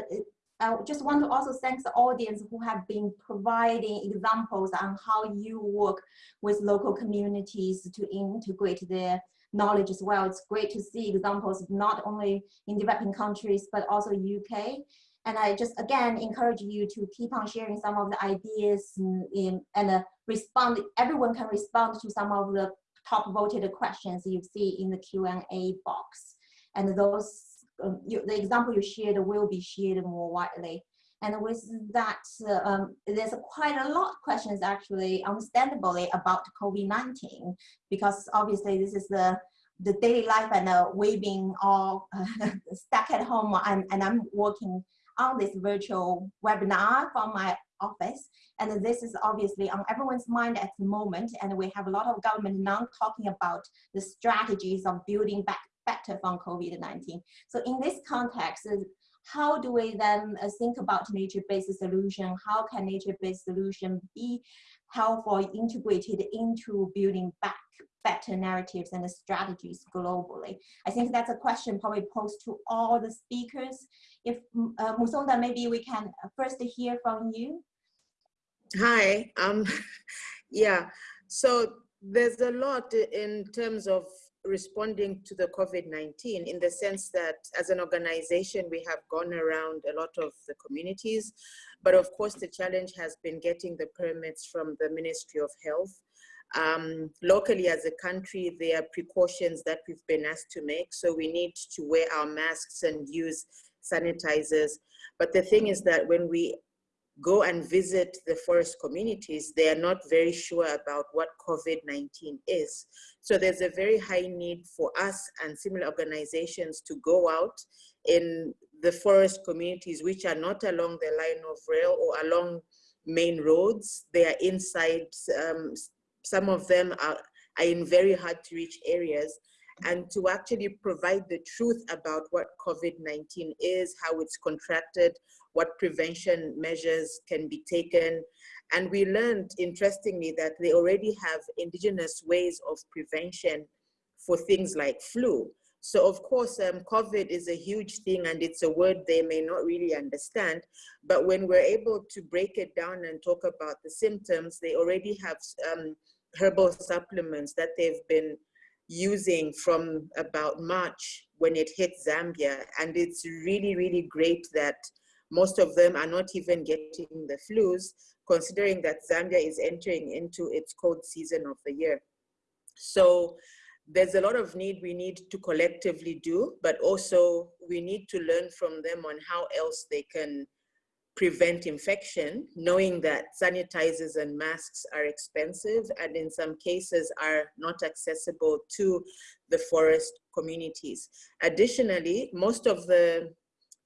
I just want to also thank the audience who have been providing examples on how you work with local communities to integrate their knowledge as well. It's great to see examples not only in developing countries, but also UK. And I just, again, encourage you to keep on sharing some of the ideas in, and uh, respond. Everyone can respond to some of the top voted questions you see in the Q&A box. And those, um, you, the example you shared will be shared more widely. And with that, um, there's quite a lot of questions actually, understandably, about COVID-19, because obviously this is the the daily life and uh, we've been all [laughs] stuck at home and, and I'm working on this virtual webinar from my office. And this is obviously on everyone's mind at the moment. And we have a lot of government now talking about the strategies of building back better from COVID-19. So in this context, how do we then uh, think about nature-based solution? How can nature-based solution be helpful integrated into building back better narratives and strategies globally? I think that's a question probably posed to all the speakers. If uh, Musonda, maybe we can first hear from you. Hi, um, [laughs] yeah, so there's a lot in terms of responding to the COVID-19 in the sense that as an organization, we have gone around a lot of the communities, but of course the challenge has been getting the permits from the Ministry of Health. Um, locally as a country, there are precautions that we've been asked to make. So we need to wear our masks and use sanitizers. But the thing is that when we go and visit the forest communities, they are not very sure about what COVID-19 is. So there's a very high need for us and similar organizations to go out in the forest communities, which are not along the line of rail or along main roads. They are inside, um, some of them are, are in very hard to reach areas and to actually provide the truth about what COVID-19 is, how it's contracted, what prevention measures can be taken. And we learned, interestingly, that they already have indigenous ways of prevention for things like flu. So of course, um, COVID is a huge thing and it's a word they may not really understand. But when we're able to break it down and talk about the symptoms, they already have um, herbal supplements that they've been using from about March when it hit Zambia. And it's really, really great that most of them are not even getting the flus, considering that Zambia is entering into its cold season of the year. So there's a lot of need we need to collectively do, but also we need to learn from them on how else they can prevent infection, knowing that sanitizers and masks are expensive and in some cases are not accessible to the forest communities. Additionally, most of the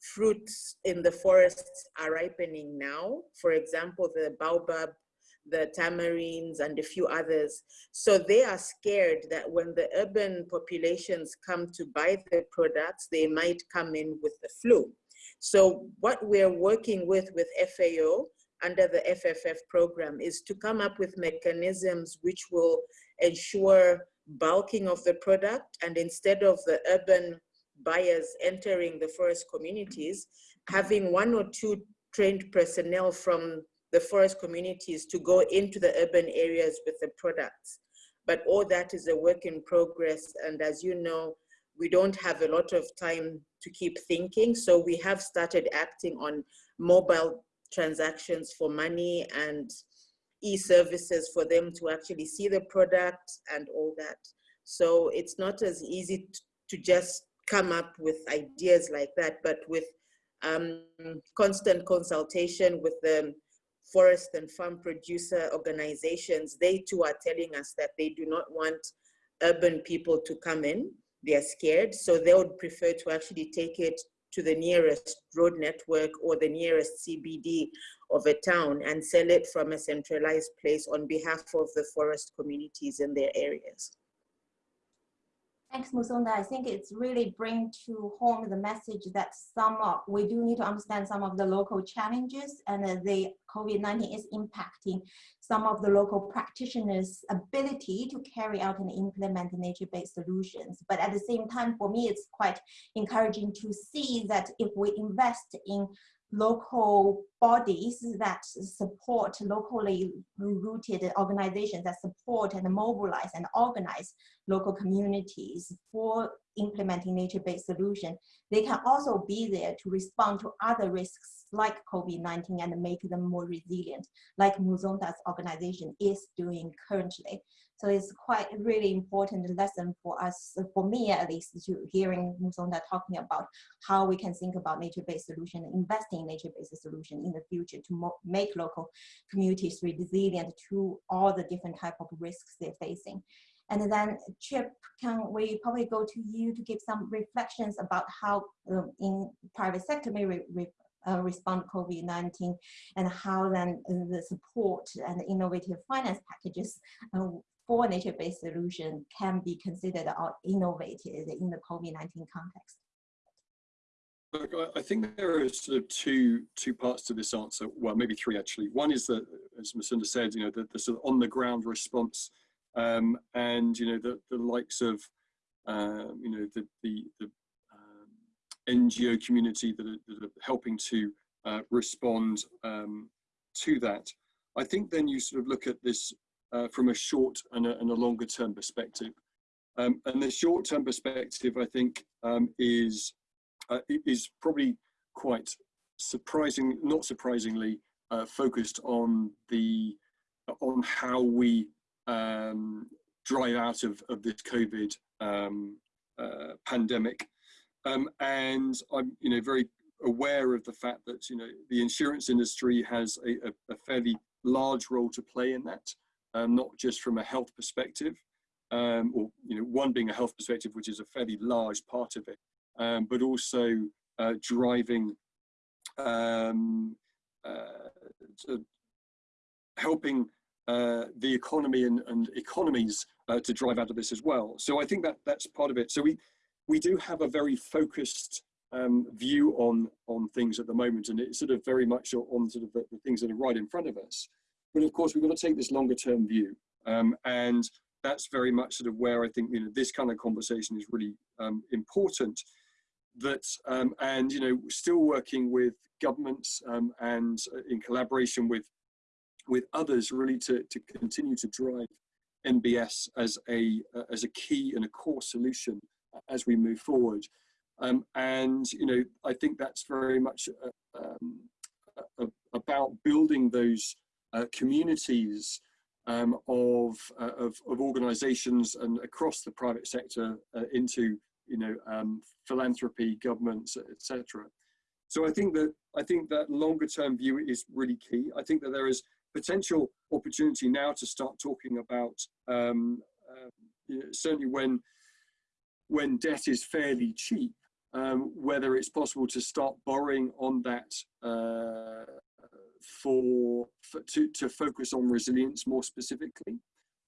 fruits in the forests are ripening now. For example, the baobab, the tamarinds, and a few others. So they are scared that when the urban populations come to buy the products, they might come in with the flu. So what we're working with with FAO under the FFF program is to come up with mechanisms which will ensure bulking of the product and instead of the urban buyers entering the forest communities, having one or two trained personnel from the forest communities to go into the urban areas with the products. But all that is a work in progress. And as you know, we don't have a lot of time to keep thinking. So we have started acting on mobile transactions for money and e-services for them to actually see the product and all that. So it's not as easy to just come up with ideas like that, but with um, constant consultation with the forest and farm producer organizations, they too are telling us that they do not want urban people to come in. They're scared, so they would prefer to actually take it to the nearest road network or the nearest CBD of a town and sell it from a centralized place on behalf of the forest communities in their areas. Thanks, Musonda. I think it's really bring to home the message that some of, we do need to understand some of the local challenges and the COVID-19 is impacting some of the local practitioners' ability to carry out and implement nature-based solutions. But at the same time, for me, it's quite encouraging to see that if we invest in local bodies that support locally rooted organizations that support and mobilize and organize local communities for implementing nature-based solution, they can also be there to respond to other risks like COVID-19 and make them more resilient, like Musonda's organization is doing currently. So it's quite a really important lesson for us, for me at least, to hearing Musonda talking about how we can think about nature-based solution, investing in nature-based solution in the future to make local communities resilient to all the different type of risks they're facing. And then Chip, can we probably go to you to give some reflections about how um, in private sector may re re uh, respond to COVID-19 and how then the support and innovative finance packages uh, for nature-based solution can be considered or innovated in the COVID-19 context? I think there are sort of two two parts to this answer. Well, maybe three actually. One is that, as Musonda said, you know, the, the sort of on-the-ground response, um, and you know, the the likes of, um, you know, the the, the um, NGO community that are, that are helping to uh, respond um, to that. I think then you sort of look at this uh, from a short and a, and a longer term perspective. Um, and the short-term perspective, I think, um, is uh, is probably quite surprising, not surprisingly, uh, focused on the on how we um, drive out of, of this COVID um, uh, pandemic. Um, and I'm, you know, very aware of the fact that, you know, the insurance industry has a, a, a fairly large role to play in that, um, not just from a health perspective, um, or, you know, one being a health perspective, which is a fairly large part of it, um, but also uh, driving, um, uh, helping uh, the economy and, and economies uh, to drive out of this as well. So I think that that's part of it. So we we do have a very focused um, view on on things at the moment, and it's sort of very much on sort of the, the things that are right in front of us. But of course, we've got to take this longer term view, um, and that's very much sort of where I think you know this kind of conversation is really um, important. That um, and you know still working with governments um, and uh, in collaboration with with others really to, to continue to drive NBS as a uh, as a key and a core solution as we move forward. Um, and you know, I think that's very much uh, um, about building those uh, communities um, of, uh, of, of organisations and across the private sector uh, into you know um, philanthropy, governments, etc. So I think that I think that longer term view is really key. I think that there is potential opportunity now to start talking about um, uh, you know, certainly when when debt is fairly cheap, um, whether it's possible to start borrowing on that uh, for, for, to, to focus on resilience more specifically.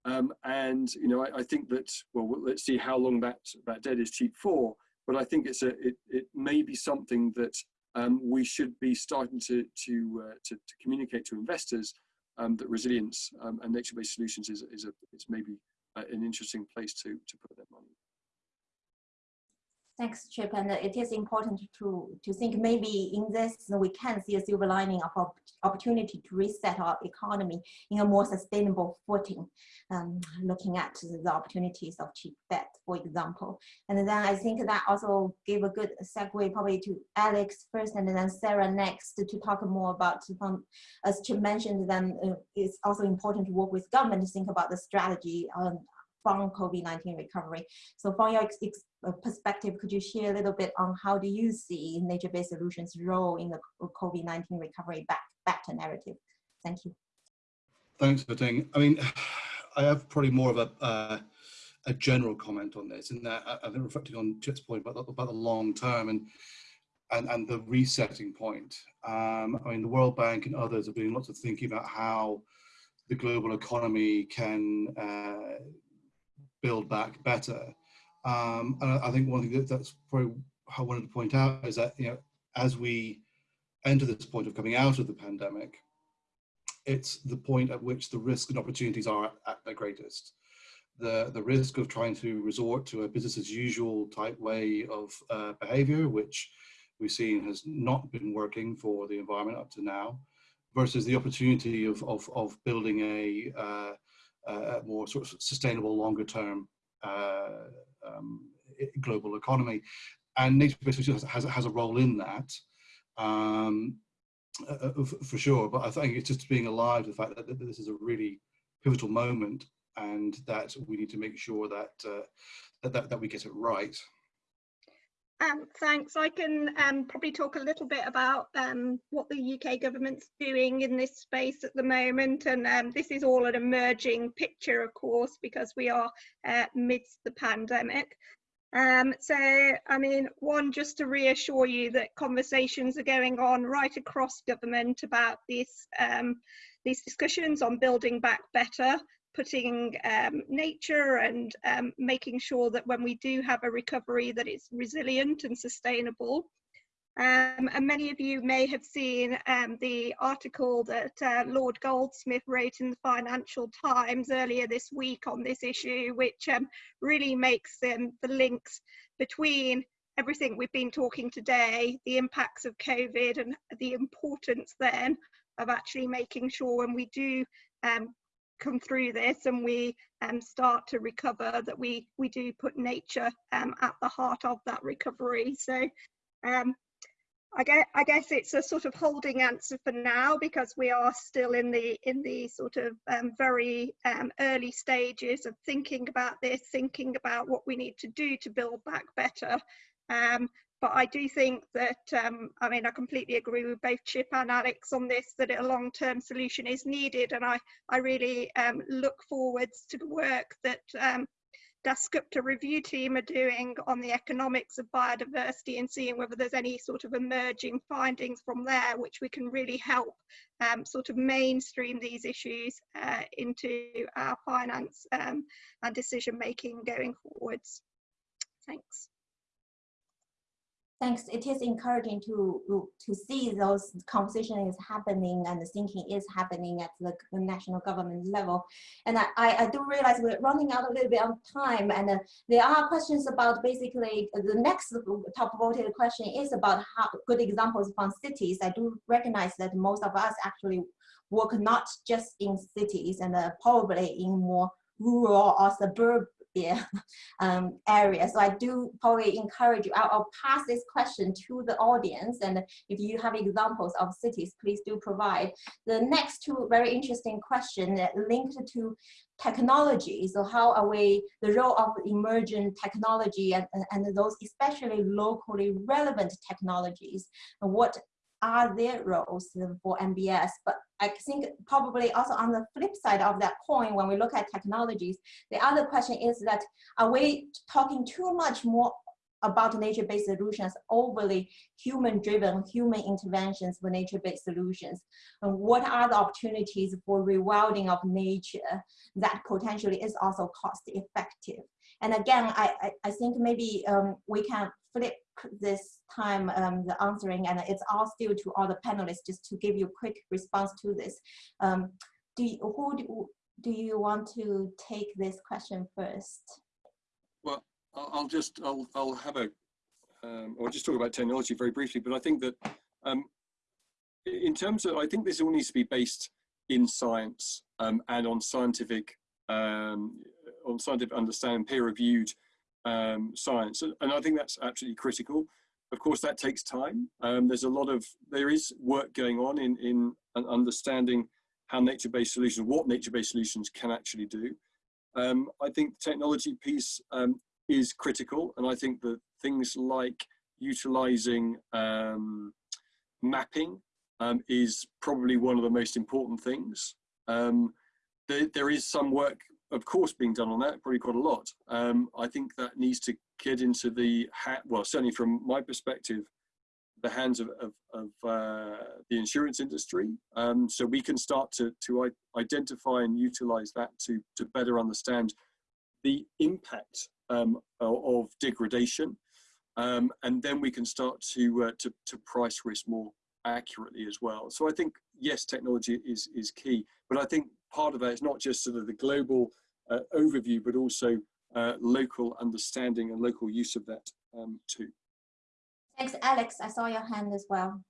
Um, and you know, I, I, think that well, let's see how long that that debt is cheap for. But I think it's a it, it may be something that um, we should be starting to to, uh, to, to communicate to investors um, that resilience um, and nature-based solutions is, is, a, is maybe uh, an interesting place to, to put their money. Thanks, Chip. And it is important to, to think maybe in this we can see a silver lining of opportunity to reset our economy in a more sustainable footing, um, looking at the opportunities of cheap debt, for example. And then I think that also gave a good segue probably to Alex first and then Sarah next to talk more about, um, as Chip mentioned, then uh, it's also important to work with government to think about the strategy on from COVID-19 recovery. So from your uh, perspective, could you share a little bit on how do you see nature-based solutions role in the COVID-19 recovery back, back to narrative? Thank you. Thanks, Ting. I mean, I have probably more of a, uh, a general comment on this, in that I've been reflecting on Chip's point about the, about the long term and and, and the resetting point. Um, I mean, the World Bank and others are doing lots of thinking about how the global economy can uh, build back better. Um, and I think one thing that, that's probably I wanted to point out is that, you know, as we enter this point of coming out of the pandemic, it's the point at which the risk and opportunities are at their greatest. The, the risk of trying to resort to a business as usual type way of uh, behavior, which we've seen has not been working for the environment up to now, versus the opportunity of, of, of building a, uh, uh, more sort of sustainable, longer term uh, um, global economy. And nature-based has, has, has, a role in that. Um, uh, uh for sure, but I think it's just being alive to the fact that, that, this is a really pivotal moment and that we need to make sure that, uh, that, that, that we get it right. Um, thanks. I can um, probably talk a little bit about um, what the UK government's doing in this space at the moment. And um, this is all an emerging picture, of course, because we are uh, midst the pandemic. Um, so, I mean, one, just to reassure you that conversations are going on right across government about this, um, these discussions on building back better putting um, nature and um, making sure that when we do have a recovery that it's resilient and sustainable. Um, and many of you may have seen um, the article that uh, Lord Goldsmith wrote in the Financial Times earlier this week on this issue, which um, really makes um, the links between everything we've been talking today, the impacts of COVID and the importance then of actually making sure when we do um, come through this and we um, start to recover, that we, we do put nature um, at the heart of that recovery. So um, I guess, I guess it's a sort of holding answer for now because we are still in the in the sort of um, very um, early stages of thinking about this, thinking about what we need to do to build back better. Um, but I do think that, um, I mean, I completely agree with both Chip and Alex on this, that a long-term solution is needed. And I, I really um, look forwards to the work that um, Dasgupta review team are doing on the economics of biodiversity and seeing whether there's any sort of emerging findings from there which we can really help um, sort of mainstream these issues uh, into our finance um, and decision making going forwards. Thanks. Thanks. It is encouraging to to see those conversation is happening and the thinking is happening at the national government level. And I, I do realize we're running out a little bit of time and uh, there are questions about basically the next top voted question is about how good examples from cities. I do recognize that most of us actually work not just in cities and uh, probably in more rural or suburb [laughs] um, area. So I do probably encourage you, I'll, I'll, pass this question to the audience and if you have examples of cities, please do provide. The next two very interesting questions linked to technology. So how are we, the role of emerging technology and, and those especially locally relevant technologies, and what are their roles for NBS, But I think probably also on the flip side of that coin, when we look at technologies, the other question is that are we talking too much more about nature-based solutions, overly human-driven, human interventions for nature-based solutions? And what are the opportunities for rewilding of nature that potentially is also cost-effective? And again, I, I, I think maybe um, we can flip this time um, the answering and it's all still to all the panelists just to give you a quick response to this. Um, do you, who do, do you want to take this question first? Well, I'll just, I'll, I'll have a, um, I'll just talk about technology very briefly, but I think that um, in terms of, I think this all needs to be based in science um, and on scientific, um, on scientific understanding, peer-reviewed um, science. And I think that's absolutely critical. Of course, that takes time. Um, there's a lot of, there is work going on in, in understanding how nature-based solutions, what nature-based solutions can actually do. Um, I think the technology piece um, is critical. And I think that things like utilizing um, mapping um, is probably one of the most important things. There, there is some work of course being done on that, probably quite a lot. Um, I think that needs to get into the, hat, well, certainly from my perspective, the hands of, of, of uh, the insurance industry. Um, so we can start to, to identify and utilize that to, to better understand the impact um, of degradation. Um, and then we can start to, uh, to, to price risk more accurately as well. So I think, yes, technology is, is key, but I think part of that is not just sort of the global uh, overview, but also uh, local understanding and local use of that um, too. Thanks, Alex. I saw your hand as well.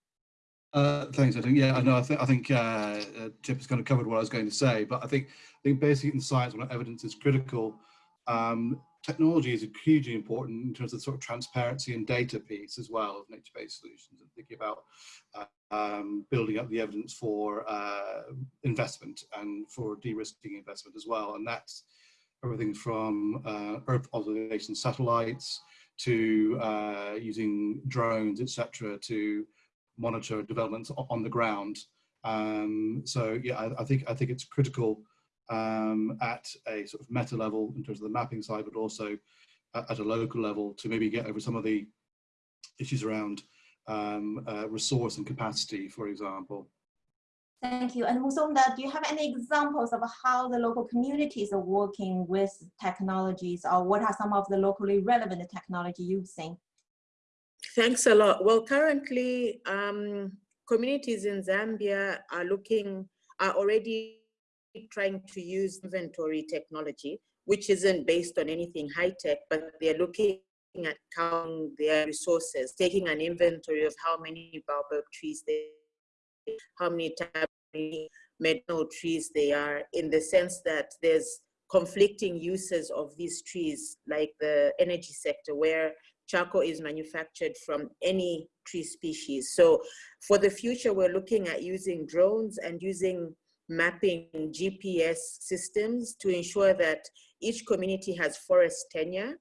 Uh, thanks, I think. Yeah, I know. I think I think uh, uh, Chip has kind of covered what I was going to say, but I think I think basically in science, when evidence is critical, um, technology is hugely important in terms of sort of transparency and data piece as well of nature-based solutions and thinking about uh, um, building up the evidence for uh, investment and for de-risking investment as well. And that's everything from uh, Earth observation satellites to uh, using drones, etc., to monitor developments on the ground. Um, so yeah, I, I think I think it's critical um, at a sort of meta level in terms of the mapping side, but also at a local level to maybe get over some of the issues around um, uh, resource and capacity, for example. Thank you. And Musonda, do you have any examples of how the local communities are working with technologies or what are some of the locally relevant technology you've seen? Thanks a lot. Well, currently, um, communities in Zambia are looking, are already trying to use inventory technology, which isn't based on anything high tech, but they're looking at counting their resources, taking an inventory of how many baobab trees they, how many medicinal trees they are in the sense that there's conflicting uses of these trees, like the energy sector, where charcoal is manufactured from any tree species. So for the future, we're looking at using drones and using mapping GPS systems to ensure that each community has forest tenure,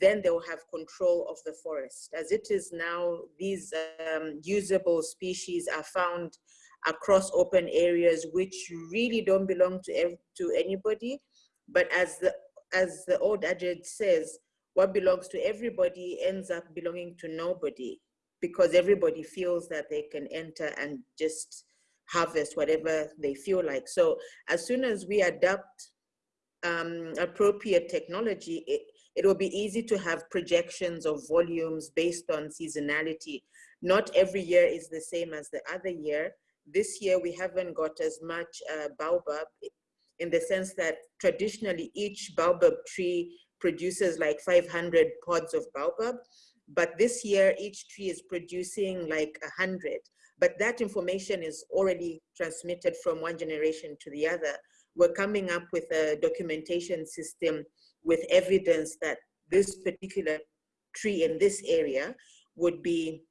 then they will have control of the forest. As it is now, these um, usable species are found across open areas which really don't belong to, to anybody. But as the, as the old adage says, what belongs to everybody ends up belonging to nobody because everybody feels that they can enter and just harvest whatever they feel like. So as soon as we adopt um, appropriate technology, it, it will be easy to have projections of volumes based on seasonality. Not every year is the same as the other year. This year we haven't got as much uh, baobab in the sense that traditionally each baobab tree produces like 500 pods of baobab, but this year each tree is producing like 100. But that information is already transmitted from one generation to the other. We're coming up with a documentation system with evidence that this particular tree in this area would be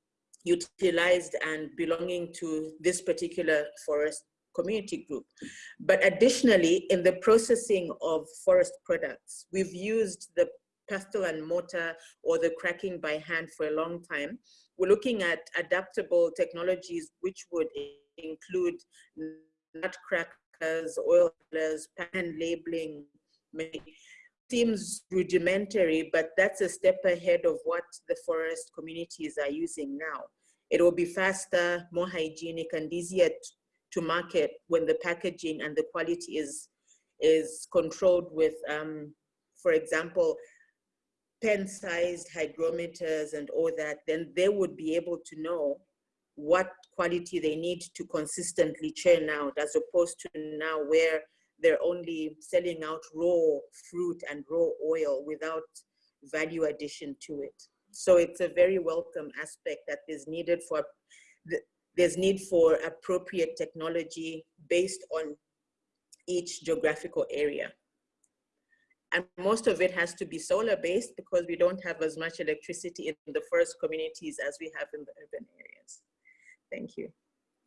utilized and belonging to this particular forest community group. But additionally, in the processing of forest products, we've used the pestle and mortar or the cracking by hand for a long time. We're looking at adaptable technologies which would include nutcrackers, oilers, pan labeling. Seems rudimentary, but that's a step ahead of what the forest communities are using now. It will be faster, more hygienic, and easier to market when the packaging and the quality is is controlled with, um, for example, pen-sized hygrometers and all that, then they would be able to know what quality they need to consistently churn out as opposed to now where they're only selling out raw fruit and raw oil without value addition to it. So it's a very welcome aspect that is needed for there's need for appropriate technology based on each geographical area. And most of it has to be solar based because we don't have as much electricity in the forest communities as we have in the urban areas. Thank you.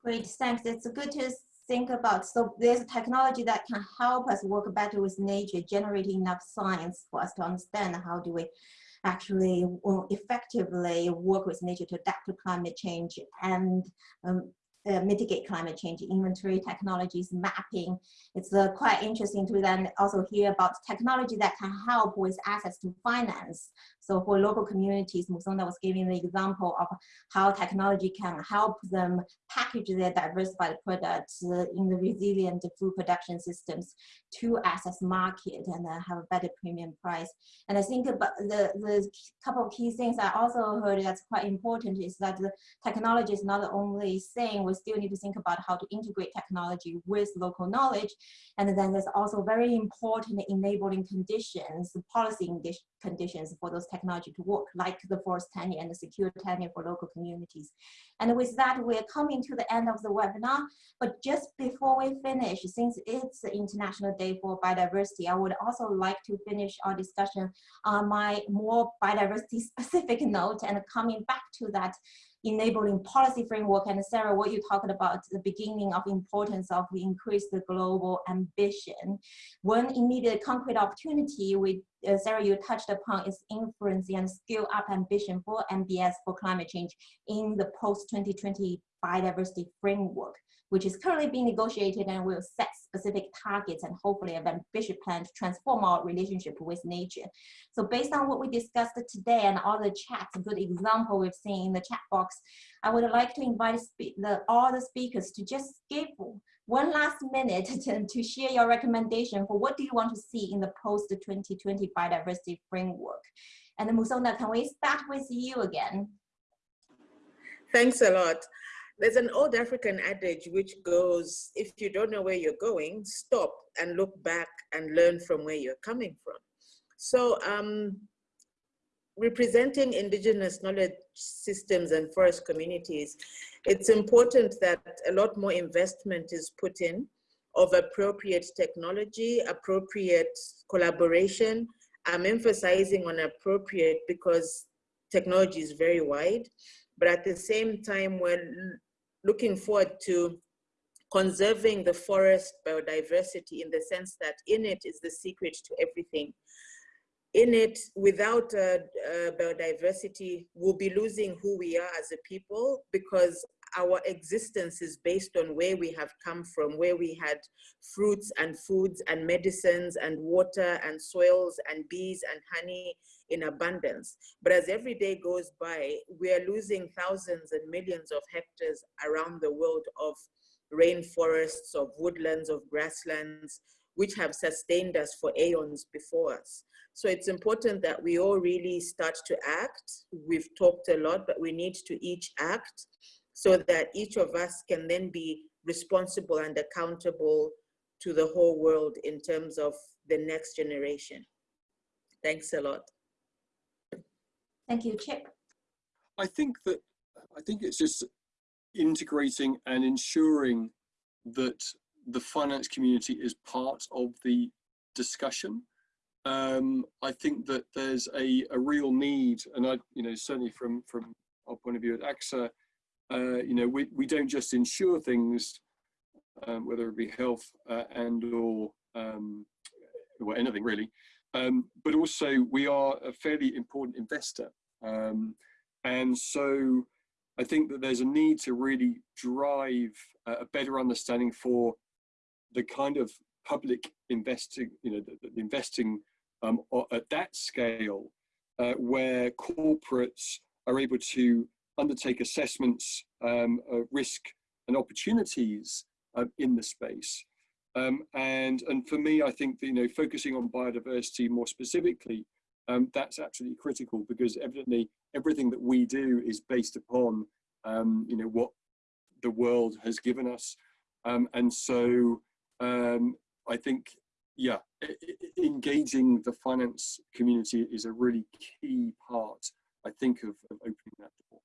Great, thanks. It's good to think about. So there's technology that can help us work better with nature, generating enough science for us to understand how do we actually effectively work with nature to adapt to climate change and um, uh, mitigate climate change, inventory technologies, mapping. It's uh, quite interesting to then also hear about technology that can help with access to finance. So for local communities, Musonda was giving the example of how technology can help them package their diversified products in the resilient food production systems to access market and uh, have a better premium price. And I think about the, the couple of key things I also heard that's quite important is that the technology is not the only thing, we still need to think about how to integrate technology with local knowledge. And then there's also very important enabling conditions, policy conditions for those technology to work, like the forest tenure and the secure tenure for local communities. And with that, we're coming to the end of the webinar. But just before we finish, since it's International Day for Biodiversity, I would also like to finish our discussion on my more biodiversity specific [laughs] note and coming back to that enabling policy framework and Sarah, what you talked about the beginning of importance of the global ambition. One immediate concrete opportunity we uh, Sarah, you touched upon is influence and scale up ambition for NBS for climate change in the post-2020 biodiversity framework which is currently being negotiated and will set specific targets and hopefully an ambitious plan to transform our relationship with nature. So based on what we discussed today and all the chats, a good example we've seen in the chat box, I would like to invite the, all the speakers to just give one last minute [laughs] to, to share your recommendation for what do you want to see in the post-2020 biodiversity framework. And Musonda, can we start with you again? Thanks a lot. There's an old African adage which goes, if you don't know where you're going, stop and look back and learn from where you're coming from. So um, representing indigenous knowledge systems and forest communities, it's important that a lot more investment is put in of appropriate technology, appropriate collaboration. I'm emphasizing on appropriate because technology is very wide, but at the same time, we're looking forward to conserving the forest biodiversity in the sense that in it is the secret to everything. In it, without uh, uh, biodiversity, we'll be losing who we are as a people because our existence is based on where we have come from, where we had fruits and foods and medicines and water and soils and bees and honey in abundance. But as every day goes by, we are losing thousands and millions of hectares around the world of rainforests, of woodlands, of grasslands, which have sustained us for aeons before us. So it's important that we all really start to act. We've talked a lot, but we need to each act so that each of us can then be responsible and accountable to the whole world in terms of the next generation. Thanks a lot. Thank you, Chip. I think that I think it's just integrating and ensuring that the finance community is part of the discussion. Um, I think that there's a, a real need, and I, you know, certainly from from our point of view at AXA, uh, you know, we, we don't just insure things, um, whether it be health uh, and or um, anything really, um, but also we are a fairly important investor. Um, and so I think that there's a need to really drive a better understanding for the kind of public investing, you know, the, the investing um, at that scale, uh, where corporates are able to undertake assessments, um, risk and opportunities uh, in the space. Um, and, and for me, I think, that, you know, focusing on biodiversity more specifically, um, that's absolutely critical because evidently everything that we do is based upon, um, you know, what the world has given us. Um, and so um, I think, yeah, engaging the finance community is a really key part, I think, of, of opening that door.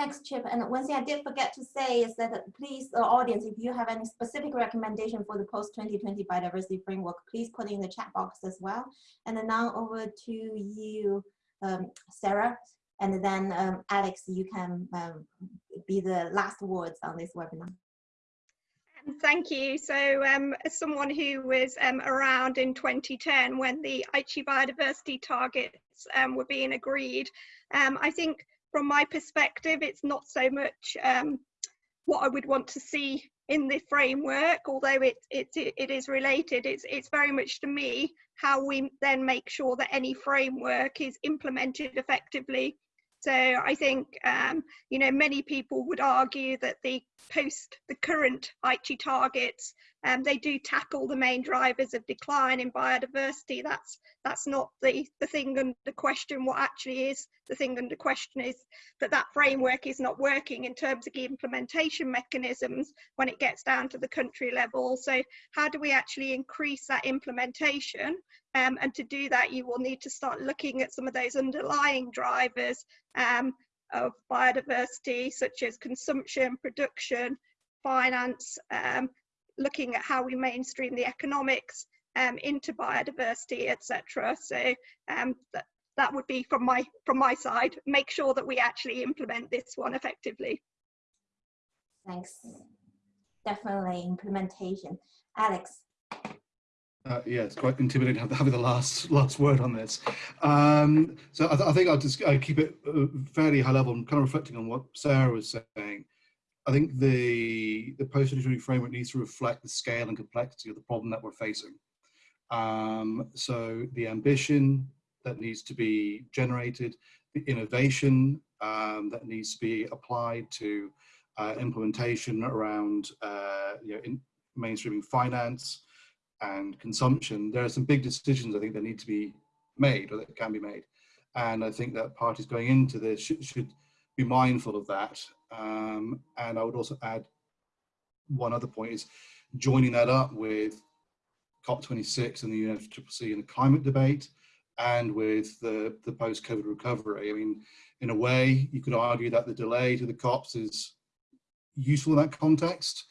Thanks, Chip. And one thing I did forget to say is that uh, please, the audience, if you have any specific recommendation for the post-2020 biodiversity framework, please put it in the chat box as well. And then now over to you, um, Sarah. And then um, Alex, you can um, be the last words on this webinar. Um, thank you. So um, as someone who was um, around in 2010 when the Aichi biodiversity targets um, were being agreed, um, I think from my perspective, it's not so much um, what I would want to see in the framework, although it, it, it is related, it's, it's very much to me how we then make sure that any framework is implemented effectively. So I think, um, you know, many people would argue that the post, the current Aichi targets um, they do tackle the main drivers of decline in biodiversity. That's that's not the, the thing under question. What actually is the thing under question is that that framework is not working in terms of the implementation mechanisms when it gets down to the country level. So how do we actually increase that implementation? Um, and to do that, you will need to start looking at some of those underlying drivers um, of biodiversity, such as consumption, production, finance, um, looking at how we mainstream the economics um, into biodiversity, etc. So um, that, that would be from my from my side. Make sure that we actually implement this one effectively. Thanks. Definitely implementation. Alex. Uh, yeah, it's quite intimidating having the last last word on this. Um, so I, th I, think I'll just i keep it uh, fairly high level. I'm kind of reflecting on what Sarah was saying. I think the the post-2020 framework needs to reflect the scale and complexity of the problem that we're facing. Um, so the ambition that needs to be generated, the innovation um, that needs to be applied to uh, implementation around uh, you know, in mainstreaming finance and consumption. There are some big decisions I think that need to be made or that can be made. And I think that parties going into this should, should be mindful of that um, and I would also add one other point is joining that up with COP26 and the UNFCCC and the climate debate and with the, the post-COVID recovery. I mean, in a way, you could argue that the delay to the COPs is useful in that context.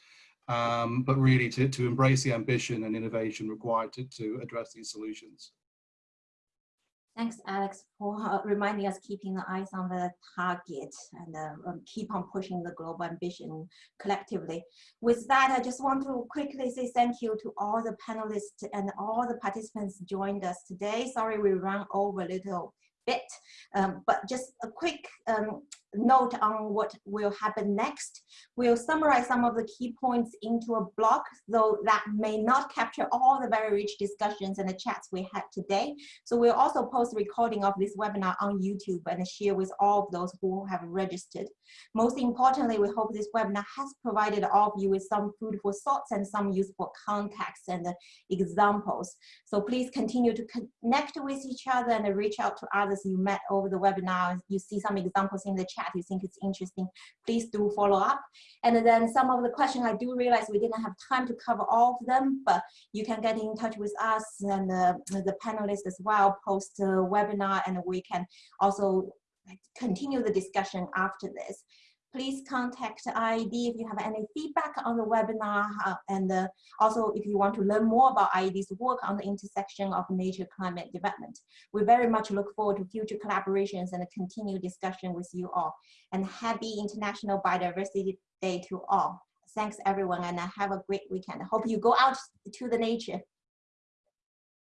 um, but really to, to embrace the ambition and innovation required to, to address these solutions. Thanks, Alex, for [laughs] reminding us keeping the eyes on the target and uh, um, keep on pushing the global ambition collectively. With that, I just want to quickly say thank you to all the panelists and all the participants joined us today. Sorry we ran over a little bit, um, but just a quick um, note on what will happen next. We'll summarize some of the key points into a blog, though that may not capture all the very rich discussions and the chats we had today. So we'll also post a recording of this webinar on YouTube and share with all of those who have registered. Most importantly, we hope this webinar has provided all of you with some food for thoughts and some useful context and examples. So please continue to connect with each other and reach out to others you met over the webinar. You see some examples in the chat chat you think it's interesting, please do follow up. And then some of the questions I do realize we didn't have time to cover all of them, but you can get in touch with us and uh, the panelists as well post a webinar and we can also continue the discussion after this please contact IIED if you have any feedback on the webinar. Uh, and uh, also, if you want to learn more about IIED's work on the intersection of nature climate development. We very much look forward to future collaborations and a continued discussion with you all. And happy International Biodiversity Day to all. Thanks everyone and have a great weekend. Hope you go out to the nature.